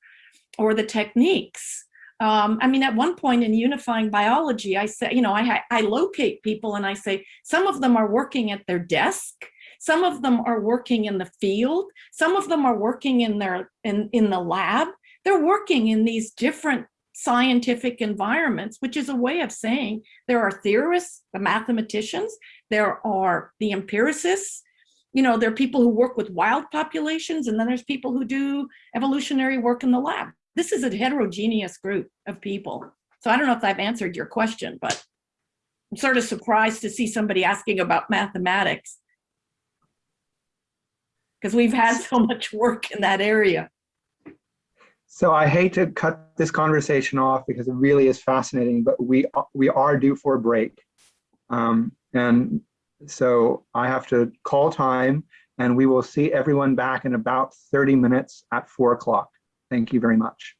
or the techniques. Um, I mean, at one point in unifying biology, I say, you know, I, I locate people and I say, some of them are working at their desk, some of them are working in the field, some of them are working in their in, in the lab. They're working in these different scientific environments, which is a way of saying there are theorists, the mathematicians, there are the empiricists, you know, there are people who work with wild populations, and then there's people who do evolutionary work in the lab. This is a heterogeneous group of people. So I don't know if I've answered your question, but I'm sort of surprised to see somebody asking about mathematics. Because we've had so much work in that area. So I hate to cut this conversation off because it really is fascinating, but we we are due for a break. Um, and so I have to call time and we will see everyone back in about 30 minutes at four o'clock. Thank you very much.